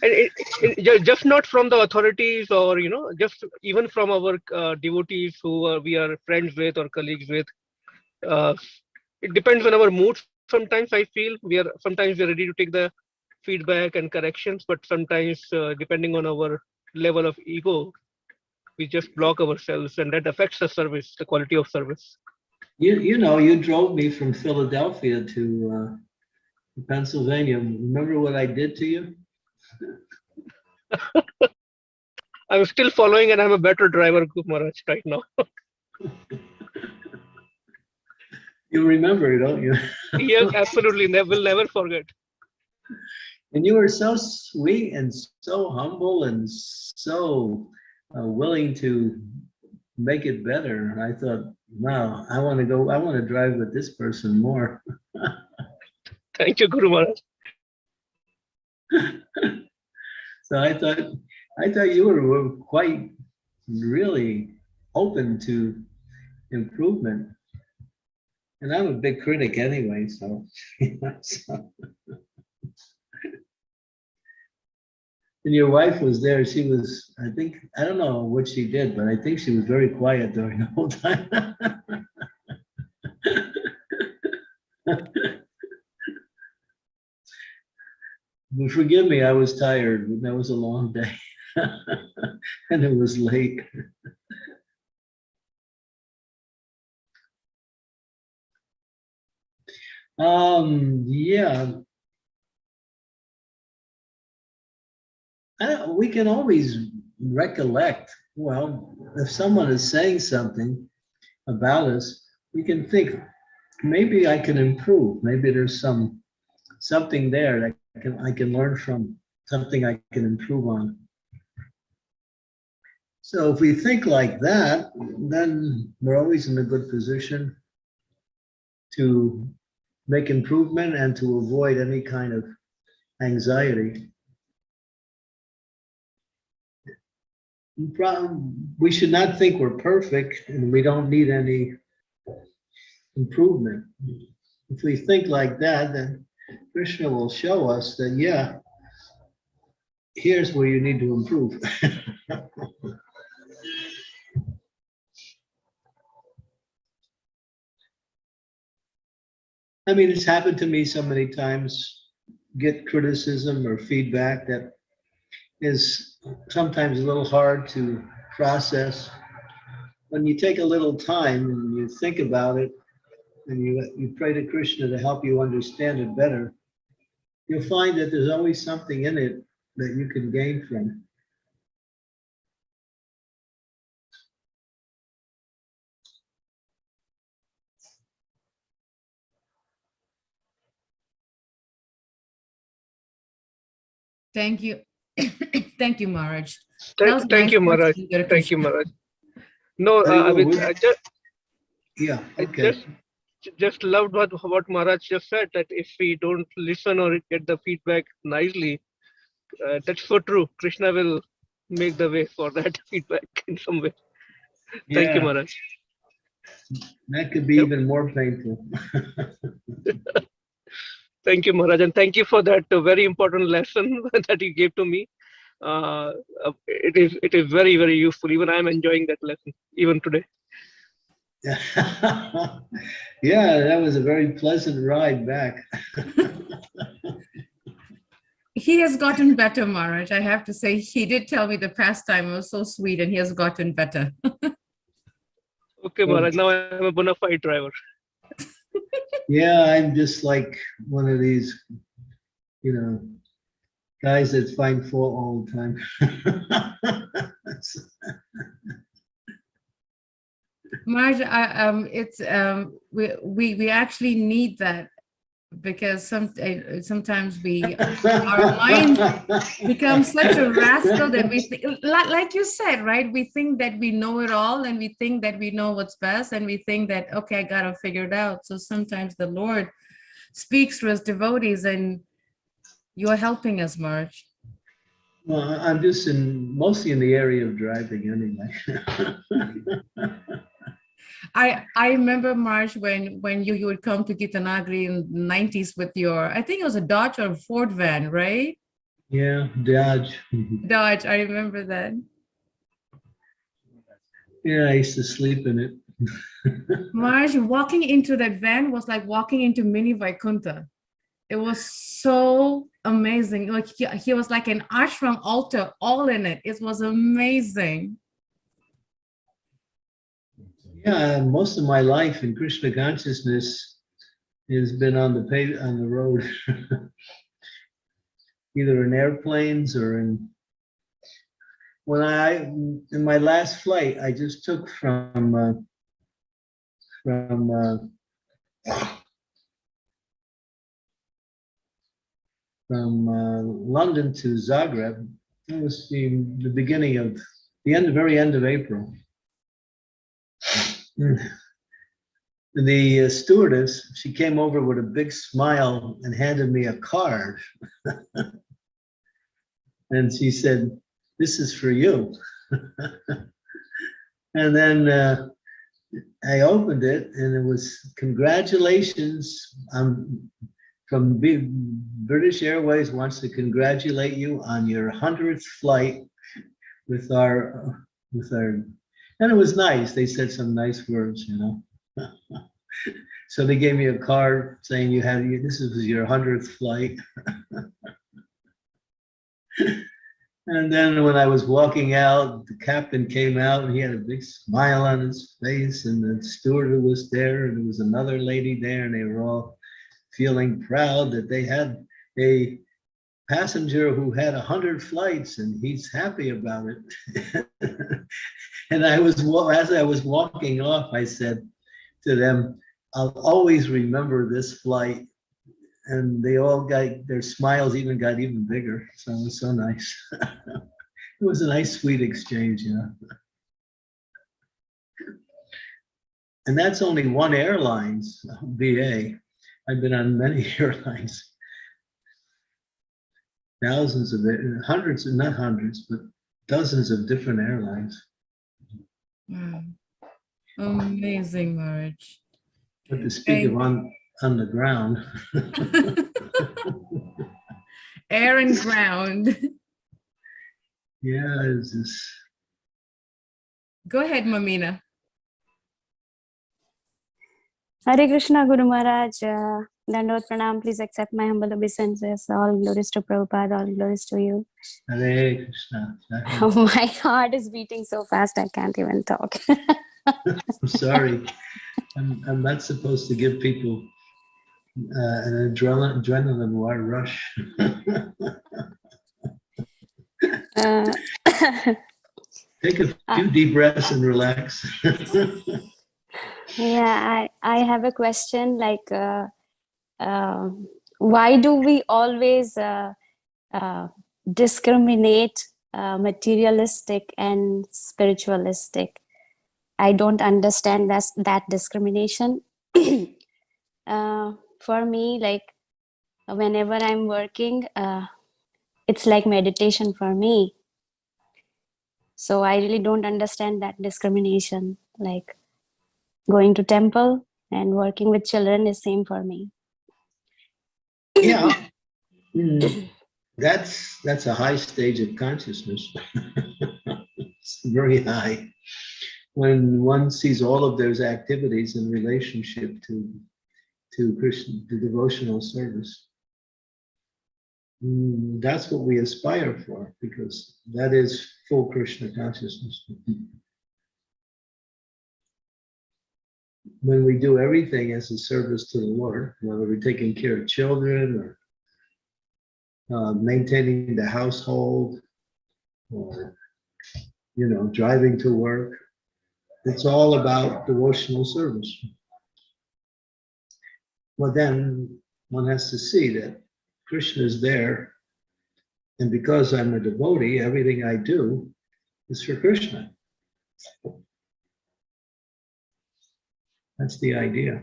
and it, it, just not from the authorities or you know just even from our uh, devotees who are, we are friends with or colleagues with uh, it depends on our mood sometimes i feel we are sometimes we're ready to take the feedback and corrections but sometimes uh, depending on our level of ego we just block ourselves and that affects the service the quality of service You, you know, you drove me from Philadelphia to uh, Pennsylvania. Remember what I did to you? i'm still following and i'm a better driver Maharaj, right now You remember, don't you? yes absolutely never will never forget And you were so sweet and so humble and so uh, willing to make it better. And I thought, wow, I want to go, I want to drive with this person more. thank you guru maharaj So I thought, I thought you were, were quite really open to improvement. And I'm a big critic anyway, so. you know, so. And your wife was there, she was, I think, I don't know what she did, but I think she was very quiet during the whole time. Forgive me, I was tired, that was a long day. And it was late. Um, yeah. We can always recollect, well, if someone is saying something about us, we can think, maybe I can improve, maybe there's some, something there that I can, I can learn from, something I can improve on. So if we think like that, then we're always in a good position to make improvement and to avoid any kind of anxiety. We should not think we're perfect and we don't need any improvement. If we think like that, then Krishna will show us that, yeah, here's where you need to improve. I mean, it's happened to me so many times, get criticism or feedback that is sometimes a little hard to process. When you take a little time and you think about it, and you, you pray to Krishna to help you understand it better, you'll find that there's always something in it that you can gain from. Thank you. Thank you, Maharaj. That Thank, thank nice you, Maharaj. question, Thank you, Krishna. Maharaj. No, uh, I mean, I just, Yeah, I just, just loved what, what Maharaj just said, that if we don't listen or get the feedback nicely, uh, that's so true. Krishna will make the way for that feedback in some way. Thank you, Yeah, Maharaj. That could be Yep. even more painful. Thank you, Maharaj, and thank you for that uh, very important lesson that you gave to me. Uh, uh, it is it is very very useful. Even I am enjoying that lesson even today. Yeah, that was a very pleasant ride back. He has gotten better, Maharaj. I have to say, he did tell me the pastime was so sweet and he has gotten better. Okay, Maharaj. Now I am a bona fide driver. Yeah, I'm just like one of these, you know, guys that find fault all the time. Maharaj, I, um, it's, um, we, we, we actually need that because some, sometimes we our mind becomes such a rascal that we think, like, like you said, right? We think that we know it all and we think that we know what's best and we think that, okay, I gotta figure it out. So sometimes the Lord speaks to us devotees and you're helping us, Marge. Well, I'm just in, mostly in the area of driving anyway. I, I remember Marge when, when you, you would come to Gita Nagari in the nineties with your, I think it was a Dodge or Ford van, right? Yeah, Dodge. Dodge, I remember that. Yeah, I used to sleep in it. Marge, walking into that van was like walking into mini Vaikuntha. It was so amazing. Like he, he was like an ashram altar all in it. It was amazing. Yeah, most of my life in Krishna consciousness has been on the pave, on the road. Either in airplanes or in, when I, in my last flight, I just took from, uh, from, uh, from uh, London to Zagreb. That was the, the beginning of, the end, very end of April. The uh, stewardess, she came over with a big smile and handed me a card. And she said, this is for you. And then uh, I opened it and it was congratulations. Um, from B- British Airways wants to congratulate you on your hundredth flight with our, with our, and it was nice. They said some nice words, you know. So they gave me a card saying you had, this is your hundredth flight. And then when I was walking out, the captain came out and he had a big smile on his face and the steward was there and there was another lady there and they were all feeling proud that they had a passenger who had a hundred flights and he's happy about it. And I was, as I was walking off, I said to them, I'll always remember this flight. And they all got, their smiles even got even bigger. So it was so nice. It was a nice, sweet exchange, you know. And that's only one airline's BA. I've been on many airlines. Thousands of, hundreds, not hundreds, but dozens of different airlines. Wow. Amazing, Maharaj. But to speak of on, on the ground. Air and ground. Yeah, it's just, Go ahead, Mamina. Hare Krishna Guru Maharaj, uh, Dandot Pranam, please accept my humble obeisances. All glories to Prabhupada, all glories to you. Hare Krishna. my heart is beating so fast I can't even talk. I'm sorry. I'm, I'm not supposed to give people uh, an adrenaline, adrenaline rush. Uh, Take a few deep breaths and relax. Yeah, I, I have a question like, uh, uh, why do we always uh, uh, discriminate uh, materialistic and spiritualistic? I don't understand that, that discrimination. uh, for me, like whenever I'm working, it's like meditation for me. So I really don't understand that discrimination. Like going to temple and working with children is same for me. Yeah. Mm, That's, that's a high stage of consciousness. It's very high. When one sees all of those activities in relationship to, to Krishna, the devotional service. Mm, That's what we aspire for, because that is full Krishna consciousness. When we do everything as a service to the Lord, whether we're taking care of children or uh, maintaining the household or, you know, driving to work. It's all about devotional service. Well, then one has to see that Krishna is there. And because I'm a devotee, everything I do is for Krishna. That's the idea.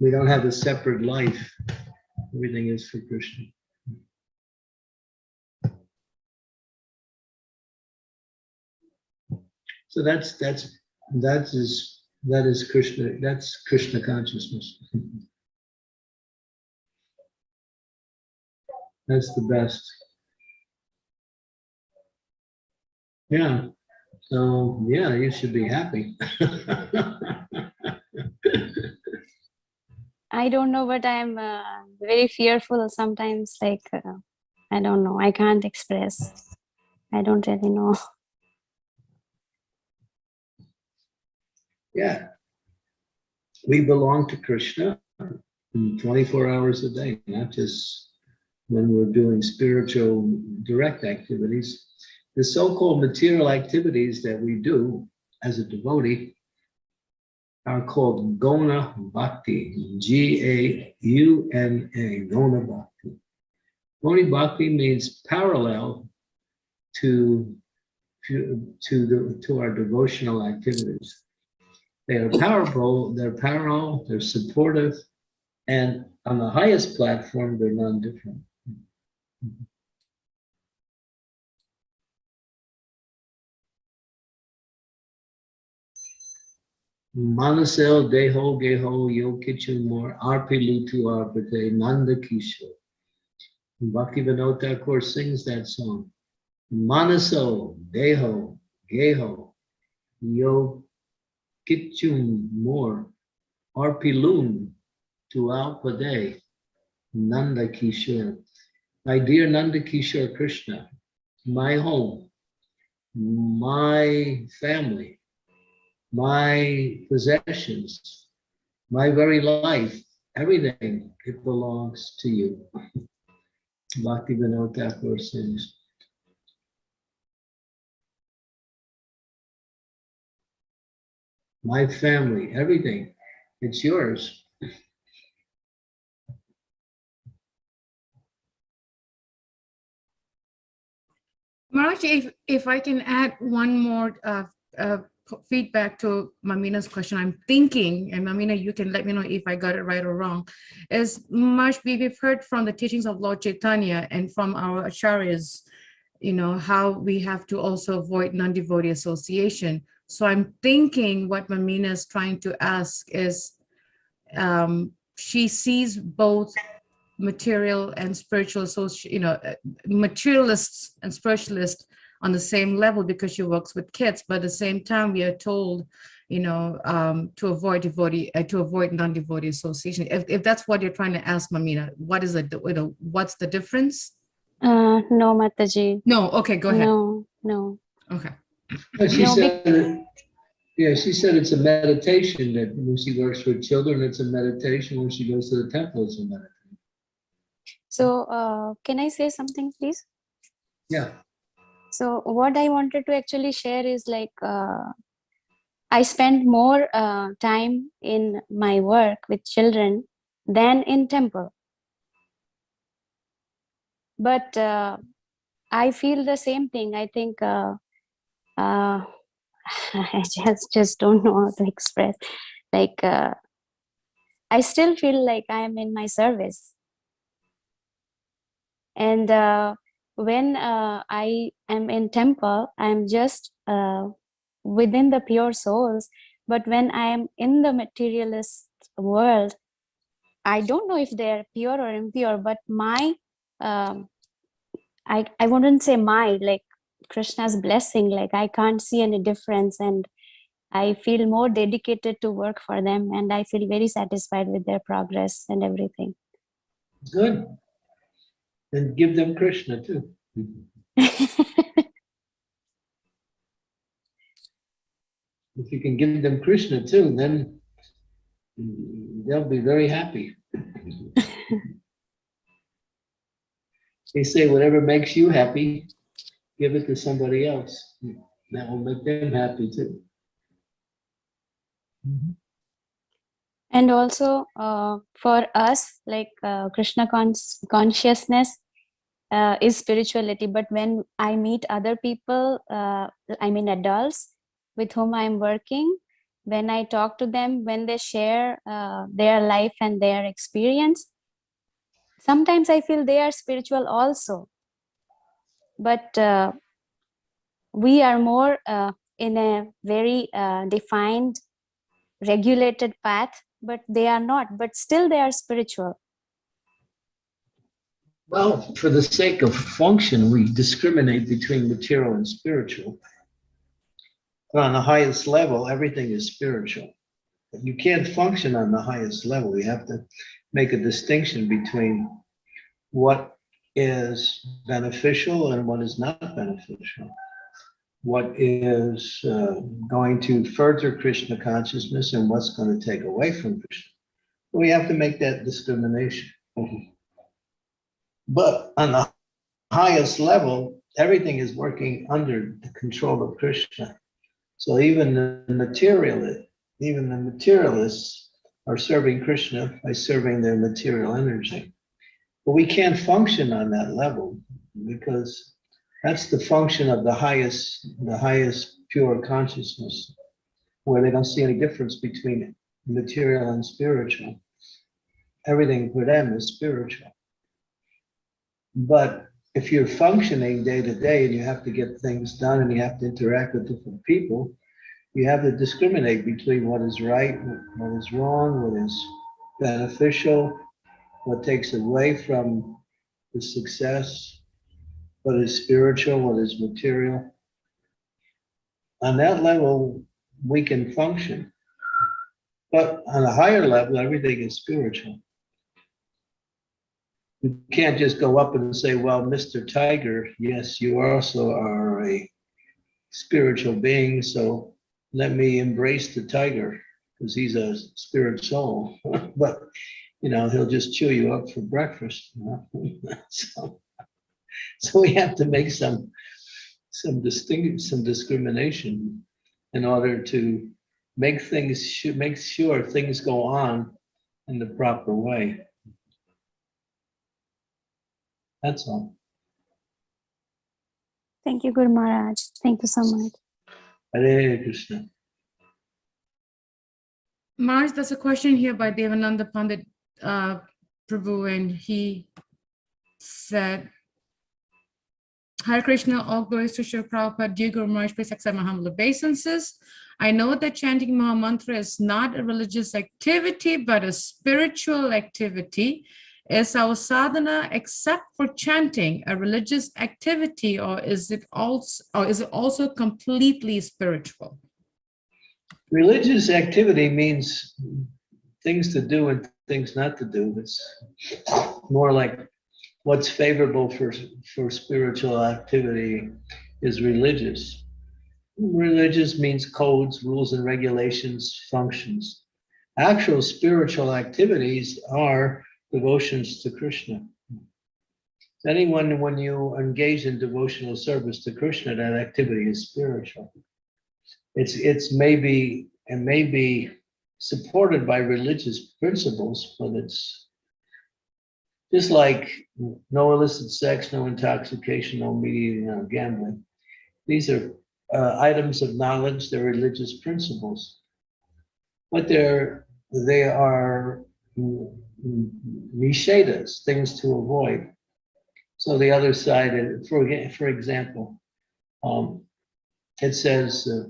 We don't have a separate life. Everything is for Krishna. So that's, that's, that is, that is Krishna, that's Krishna consciousness. That's the best. Yeah, so, yeah, you should be happy. I don't know, but I'm uh, very fearful sometimes. Like, uh, I don't know, I can't express. I don't really know. Yeah. We belong to Krishna 24 hours a day, not just when we're doing spiritual direct activities. The so-called material activities that we do as a devotee are called Gauna Bhakti, G-A-U-N-A, Gauna Bhakti. Gauna Bhakti means parallel to, to, to, the, to our devotional activities. They are powerful, they're parallel, they're supportive, and on the highest platform, they're non-different. Manasel Deho Geho Yo Kitchen More Arpilu to Arpate Nanda Kishore. Bhakti Vinod Thakur sings that song. Manaso Deho Geho Yo Kitchum More Arpilun to Alpade Nanda Kishore. My dear Nanda Kishore Krishna, my home, my family, my possessions, my very life, everything, it belongs to you. Bhakti Vinod Thakur. My family, everything, it's yours. Maharaj, if, if I can add one more uh, uh, feedback to Mamina's question, I'm thinking, and Mamina, you can let me know if I got it right or wrong, is much we- we've heard from the teachings of Lord Chaitanya and from our acharyas, you know, how we have to also avoid non-devotee association. So I'm thinking what Mamina is trying to ask is, um, she sees both material and spiritual associ you know, uh, materialists and spiritualists on the same level because she works with kids, but at the same time, we are told, you know, um, to avoid devotee, uh, to avoid non-devotee association. If, if that's what you're trying to ask, Mamina, what is it, you know, what's the difference? Uh, no, Mataji. No, okay, go ahead. No, no. Okay. But she No, said, that- yeah, she said it's a meditation that when she works with children, it's a meditation. When she goes to the temple, it's a meditation. So, uh, can I say something, please? Yeah, So what I wanted to actually share is like uh, I spend more uh, time in my work with children than in temple. But uh, I feel the same thing. I think uh, uh, I just just don't know how to express. Like uh, I still feel like I am in my service, and. When uh, I am in temple, I am just uh, within the pure souls. But when I am in the materialist world, I don't know if they're pure or impure, but my, um, I, I wouldn't say my, like Krishna's blessing, like I can't see any difference and I feel more dedicated to work for them and I feel very satisfied with their progress and everything. good. And give them Krishna too. If you can give them Krishna too, then they'll be very happy. They say whatever makes you happy, give it to somebody else. That will make them happy too. Mm-hmm. And also uh, for us like uh, krishna cons- consciousness uh, is spirituality. But when i meet other people uh, i mean adults with whom i'm working when i talk to them when they share uh, their life and their experience sometimes i feel they are spiritual also. But uh, we are more in a very defined regulated path but they are not but still they are spiritual Well, for the sake of function, we discriminate between material and spiritual. But on the highest level, everything is spiritual. But You can't function on the highest level. You have to make a distinction between what is beneficial and what is not beneficial. What is uh, going to further Krishna consciousness and what's going to take away from Krishna. We have to make that discrimination. But on the highest level, everything is working under the control of Krishna. So even the materialist, even the materialists are serving Krishna by serving their material energy. But we can't function on that level because that's the function of the highest, the highest pure consciousness, where they don't see any difference between material and spiritual. Everything for them is spiritual. But if you're functioning day to day and you have to get things done and you have to interact with different people, you have to discriminate between what is right, what is wrong, what is beneficial, what takes away from the success, what is spiritual, what is material. On that level, we can function. But on a higher level, everything is spiritual. You can't just go up and say, well, Mr. Tiger, yes, you also are a spiritual being, so let me embrace the tiger because he's a spirit soul. But, you know, he'll just chew you up for breakfast. you know? So, so we have to make some, some distinct, some discrimination in order to make things, make sure things go on in the proper way. That's all. Thank you, Guru Maharaj. Thank you so much. Hare Krishna. Marge, there's a question here by Devananda Pandit uh, Prabhu, and he said, Hare Krishna, all glories to Shri Prabhupada, dear Guru Maharaj, please accept my humble obeisances. I know that chanting Maha Mantra is not a religious activity, but a spiritual activity. Is our sadhana, except for chanting, a religious activity, or is it also, or is it also completely spiritual? Religious activity means things to do and things not to do. It's more like what's favorable for, for spiritual activity is religious. Religious means codes, rules and regulations, functions. Actual spiritual activities are devotions to Krishna. Anyone, when you engage in devotional service to Krishna, that activity is spiritual. It's, it's maybe, it may be supported by religious principles, but it's just like no illicit sex, no intoxication, no media, no gambling. These are uh, items of knowledge, they're religious principles. But they're, they are nishedas, things to avoid. So the other side, uh, for, for example, um, it says, uh,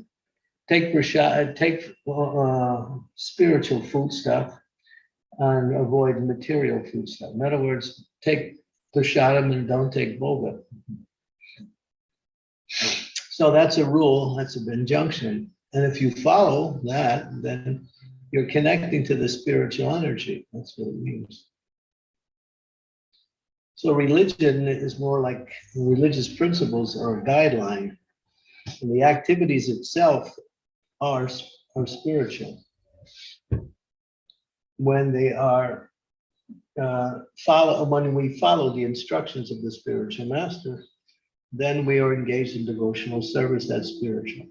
take prasad, take uh, spiritual food stuff and avoid material food stuff. In other words, take prasadam and don't take bhoga. So that's a rule, that's an injunction. And if you follow that, then you're connecting to the spiritual energy. That's what it means. So religion is more like religious principles are a guideline. And the activities itself are, are spiritual. When they are uh, follow, when we follow the instructions of the spiritual master, then we are engaged in devotional service that's spiritual.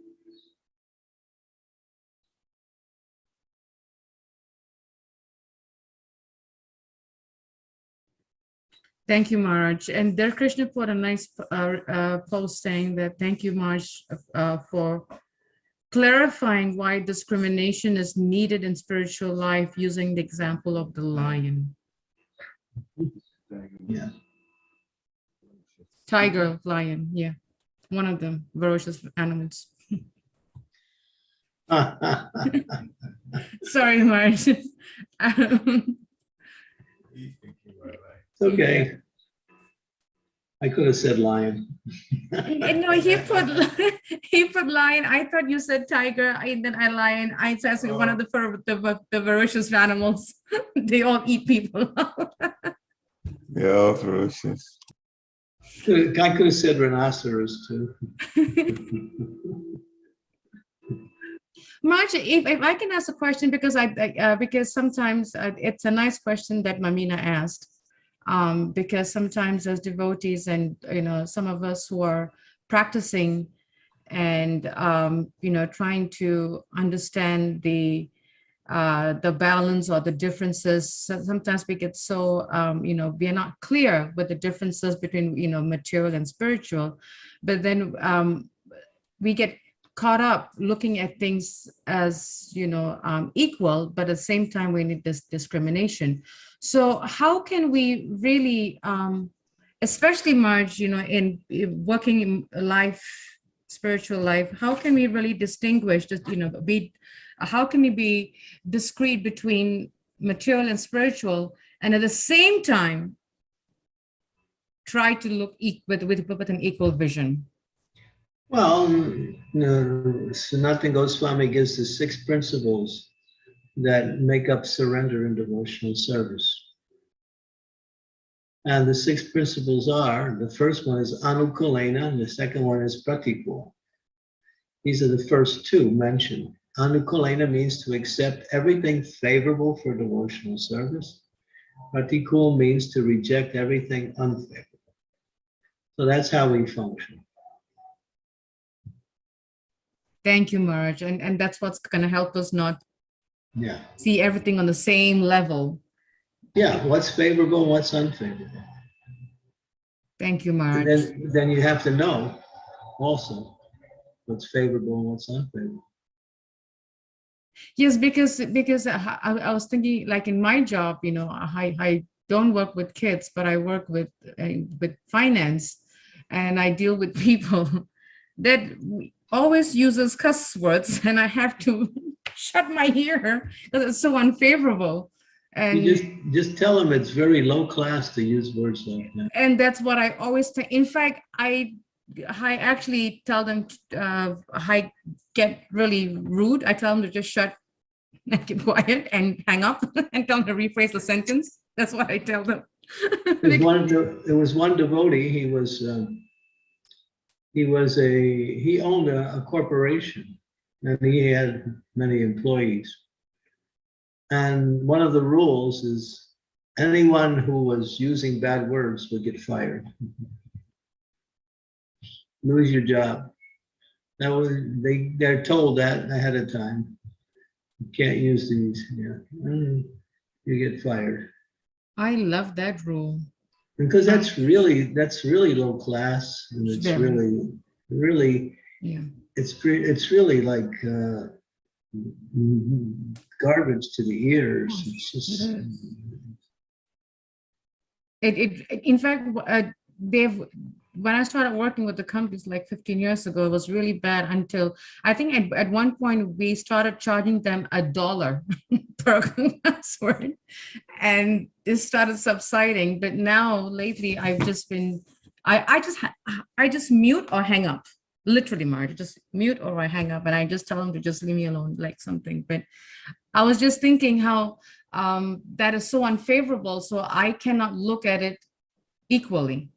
Thank you, Marge. And there Krishna put a nice uh, uh, post saying that, thank you, Marge, uh, for clarifying why discrimination is needed in spiritual life using the example of the lion, Yeah. tiger, lion, yeah. One of them, ferocious animals. Sorry, Marge. Um, Okay. I could have said lion. No, he put, he put lion. I thought you said tiger, and then I lion. I said one of the, fer- the, the ferocious animals. They all eat people. Yeah, all ferocious. I could have said rhinoceros too. Marge, if, if I can ask a question, because I, I, uh, because sometimes uh, it's a nice question that Mamina asked. Um, because sometimes as devotees and, you know, some of us who are practicing and, um, you know, trying to understand the, uh, the balance or the differences, sometimes we get so, um, you know, we are not clear with the differences between, you know, material and spiritual. But then, um, we get caught up looking at things as you know um, equal but at the same time we need this discrimination so how can we really um, especially marge you know in, in working in life spiritual life, how can we really distinguish, just, you know, be, how can we be discreet between material and spiritual, and at the same time, try to look eq- with, with, with an equal vision? Well, no, Sanatana Goswami gives the six principles that make up surrender and devotional service. And the six principles are, the first one is anukulena, and the second one is pratikul. These are the first two mentioned. Anukulena means to accept everything favorable for devotional service. Pratikul means to reject everything unfavorable. So that's how we function. Thank you, Marge, and, and that's what's gonna help us not Yeah, see everything on the same level. yeah, what's favorable, and what's unfavorable. Thank you, And Marge. then, then you have to know also what's favorable and what's unfavorable. Yes, because because I, I I was thinking like in my job, you know, I I don't work with kids, but I work with uh, with finance, and I deal with people that always uses cuss words, and I have to shut my ear because it's so unfavorable. And You just, just tell them it's very low class to use words like that. and that's what I always say. In fact, I I actually tell them uh, I get really rude. I tell them to just shut and keep quiet and hang up and tell them to rephrase the sentence. That's what I tell them. There's one, de- there was one devotee, he was, um, he was a, he owned a, a corporation and he had many employees. And one of the rules is anyone who was using bad words would get fired. Lose your job. That was, they, they're told that ahead of time. You can't use these, yeah. Mm, You get fired. I love that rule. Because that's really, that's really low class and it's Very. really, really, Yeah. it's, it's really like uh, garbage to the ears. It's just, It It, it, in fact, uh, they've, when I started working with the companies like 15 years ago, it was really bad until, I think at, at one point, we started charging them a dollar per password. And it started subsiding, but now lately I've just been, I, I just, I just mute or hang up. Literally, Marge, just mute or I hang up and I just tell them to just leave me alone, like something. But I was just thinking how um, that is so unfavorable, so I cannot look at it equally.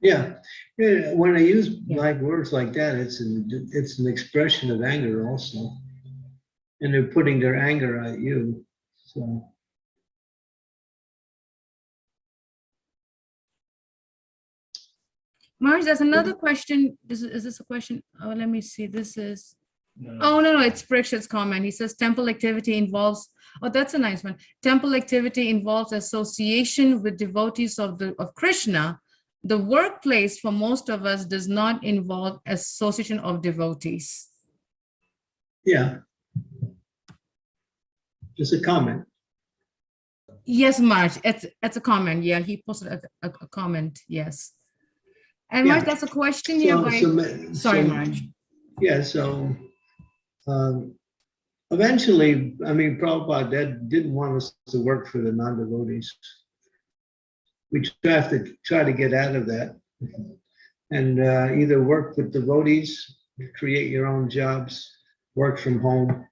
Yeah. Yeah, When I use like words like that, it's an, it's an expression of anger also. And they're putting their anger at you, so. Marge, there's another question. Is, is this a question? Oh, let me see. This is, oh, no, no, it's Prikshit's comment. He says temple activity involves, oh, that's a nice one. Temple activity involves association with devotees of the, of Krishna. The workplace for most of us does not involve association of devotees. Yeah. Just a comment. Yes, Marge, it's, it's a comment. Yeah, he posted a, a, a comment. Yes. And Marge, Yeah. that's a question here So- by, so sorry, so- Marge. Yeah, so um, eventually, I mean, Prabhupada did- didn't want us to work for the non-devotees. We have to try to get out of that and uh, either work with devotees, create your own jobs, work from home.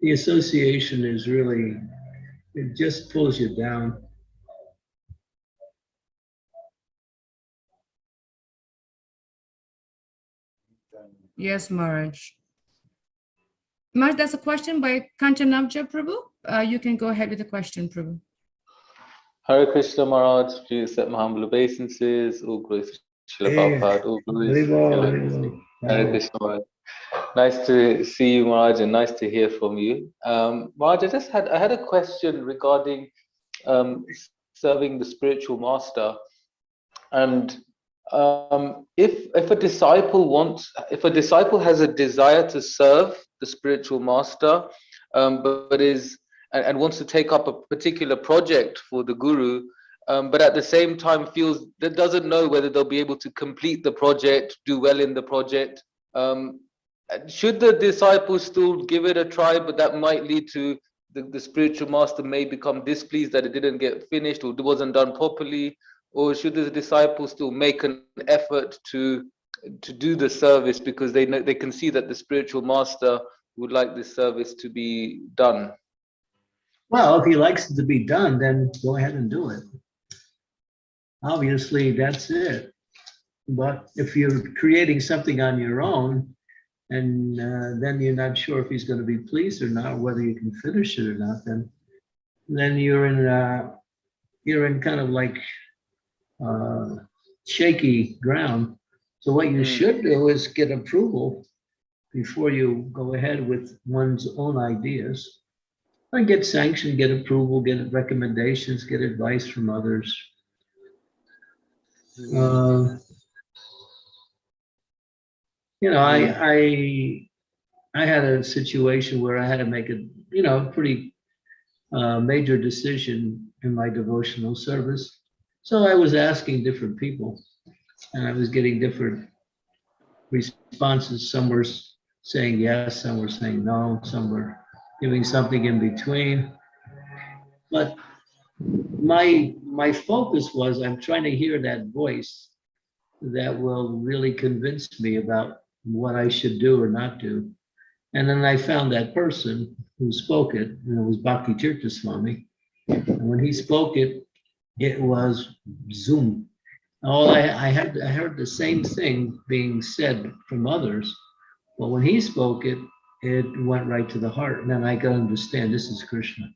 The association is really, it just pulls you down. Yes, Marge. Marge, that's a question by Kanchanabja Prabhu. Uh, you can go ahead with the question, Prabhu. Hare Krishna Maharaj, please accept my humble obeisances. All glories to Srila Prabhupada. All glories to Hare Krishna Maharaj. Nice to see you, Maharaj, and nice to hear from you. Um, Maharaj, I just had I had a question regarding um, serving the spiritual master, and um, if if a disciple wants, if a disciple has a desire to serve the spiritual master, um, but, but is and, and wants to take up a particular project for the guru, um, but at the same time feels that doesn't know whether they'll be able to complete the project, do well in the project. Um, should the disciples still give it a try, but that might lead to the, the spiritual master may become displeased that it didn't get finished or it wasn't done properly, or should the disciples still make an effort to to do the service because they know they can see that the spiritual master would like this service to be done? Well, if he likes it to be done, then go ahead and do it. Obviously, that's it. But if you're creating something on your own, and uh, then you're not sure if he's going to be pleased or not, whether you can finish it or not, then then you're in uh, you're in kind of like uh, shaky ground. So what you Mm. should do is get approval before you go ahead with one's own ideas. And get sanctioned, get approval, get recommendations, get advice from others. Uh, You know, I, I, I had a situation where I had to make a, you know, pretty uh, major decision in my devotional service. So I was asking different people and I was getting different responses. Some were saying yes, some were saying no, some were giving something in between. But my, my focus was I'm trying to hear that voice that will really convince me about what I should do or not do. And then I found that person who spoke it, and it was Bhakti Tirthaswami. And when he spoke it, it was Zoom. Oh, I, I had, I heard the same thing being said from others, but when he spoke it, it went right to the heart, and then I could understand this is Krishna.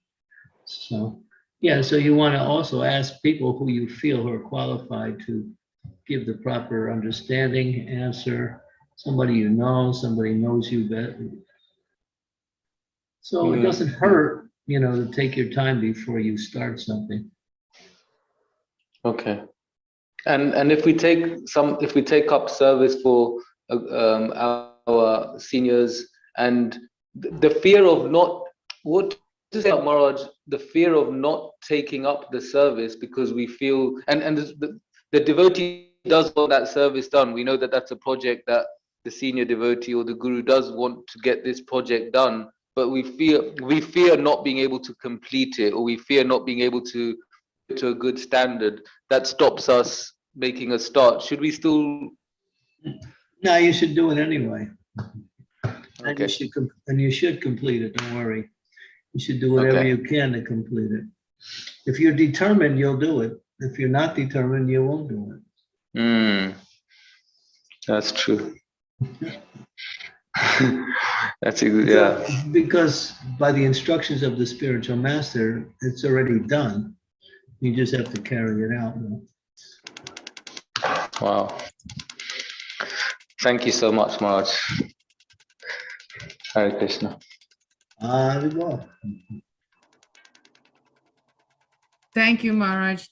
So, yeah, so you want to also ask people who you feel who are qualified to give the proper understanding, answer, somebody you know, somebody knows you better. So it Mhm. doesn't hurt, you know, to take your time before you start something. Okay. And and if we take some, if we take up service for uh, um, our, our seniors and th- the fear of not, what is it, Maharaj? The fear of not taking up the service because we feel, and and the, the devotee does want that service done. We know that that's a project that the senior devotee or the guru does want to get this project done, but we fear we fear not being able to complete it, or we fear not being able to to a good standard that stops us making a start should we still No, you should do it anyway. And okay you should, com- and you should complete it, don't worry. You should do whatever Okay. you can to complete it. If you're determined, you'll do it. If you're not determined, you won't do it. Hmm. that's true that's ex- yeah Because by the instructions of the spiritual master, it's already done. You just have to carry it out. wow thank you so much Maharaj Hare Krishna Ah, uh. Thank you, Maharaj.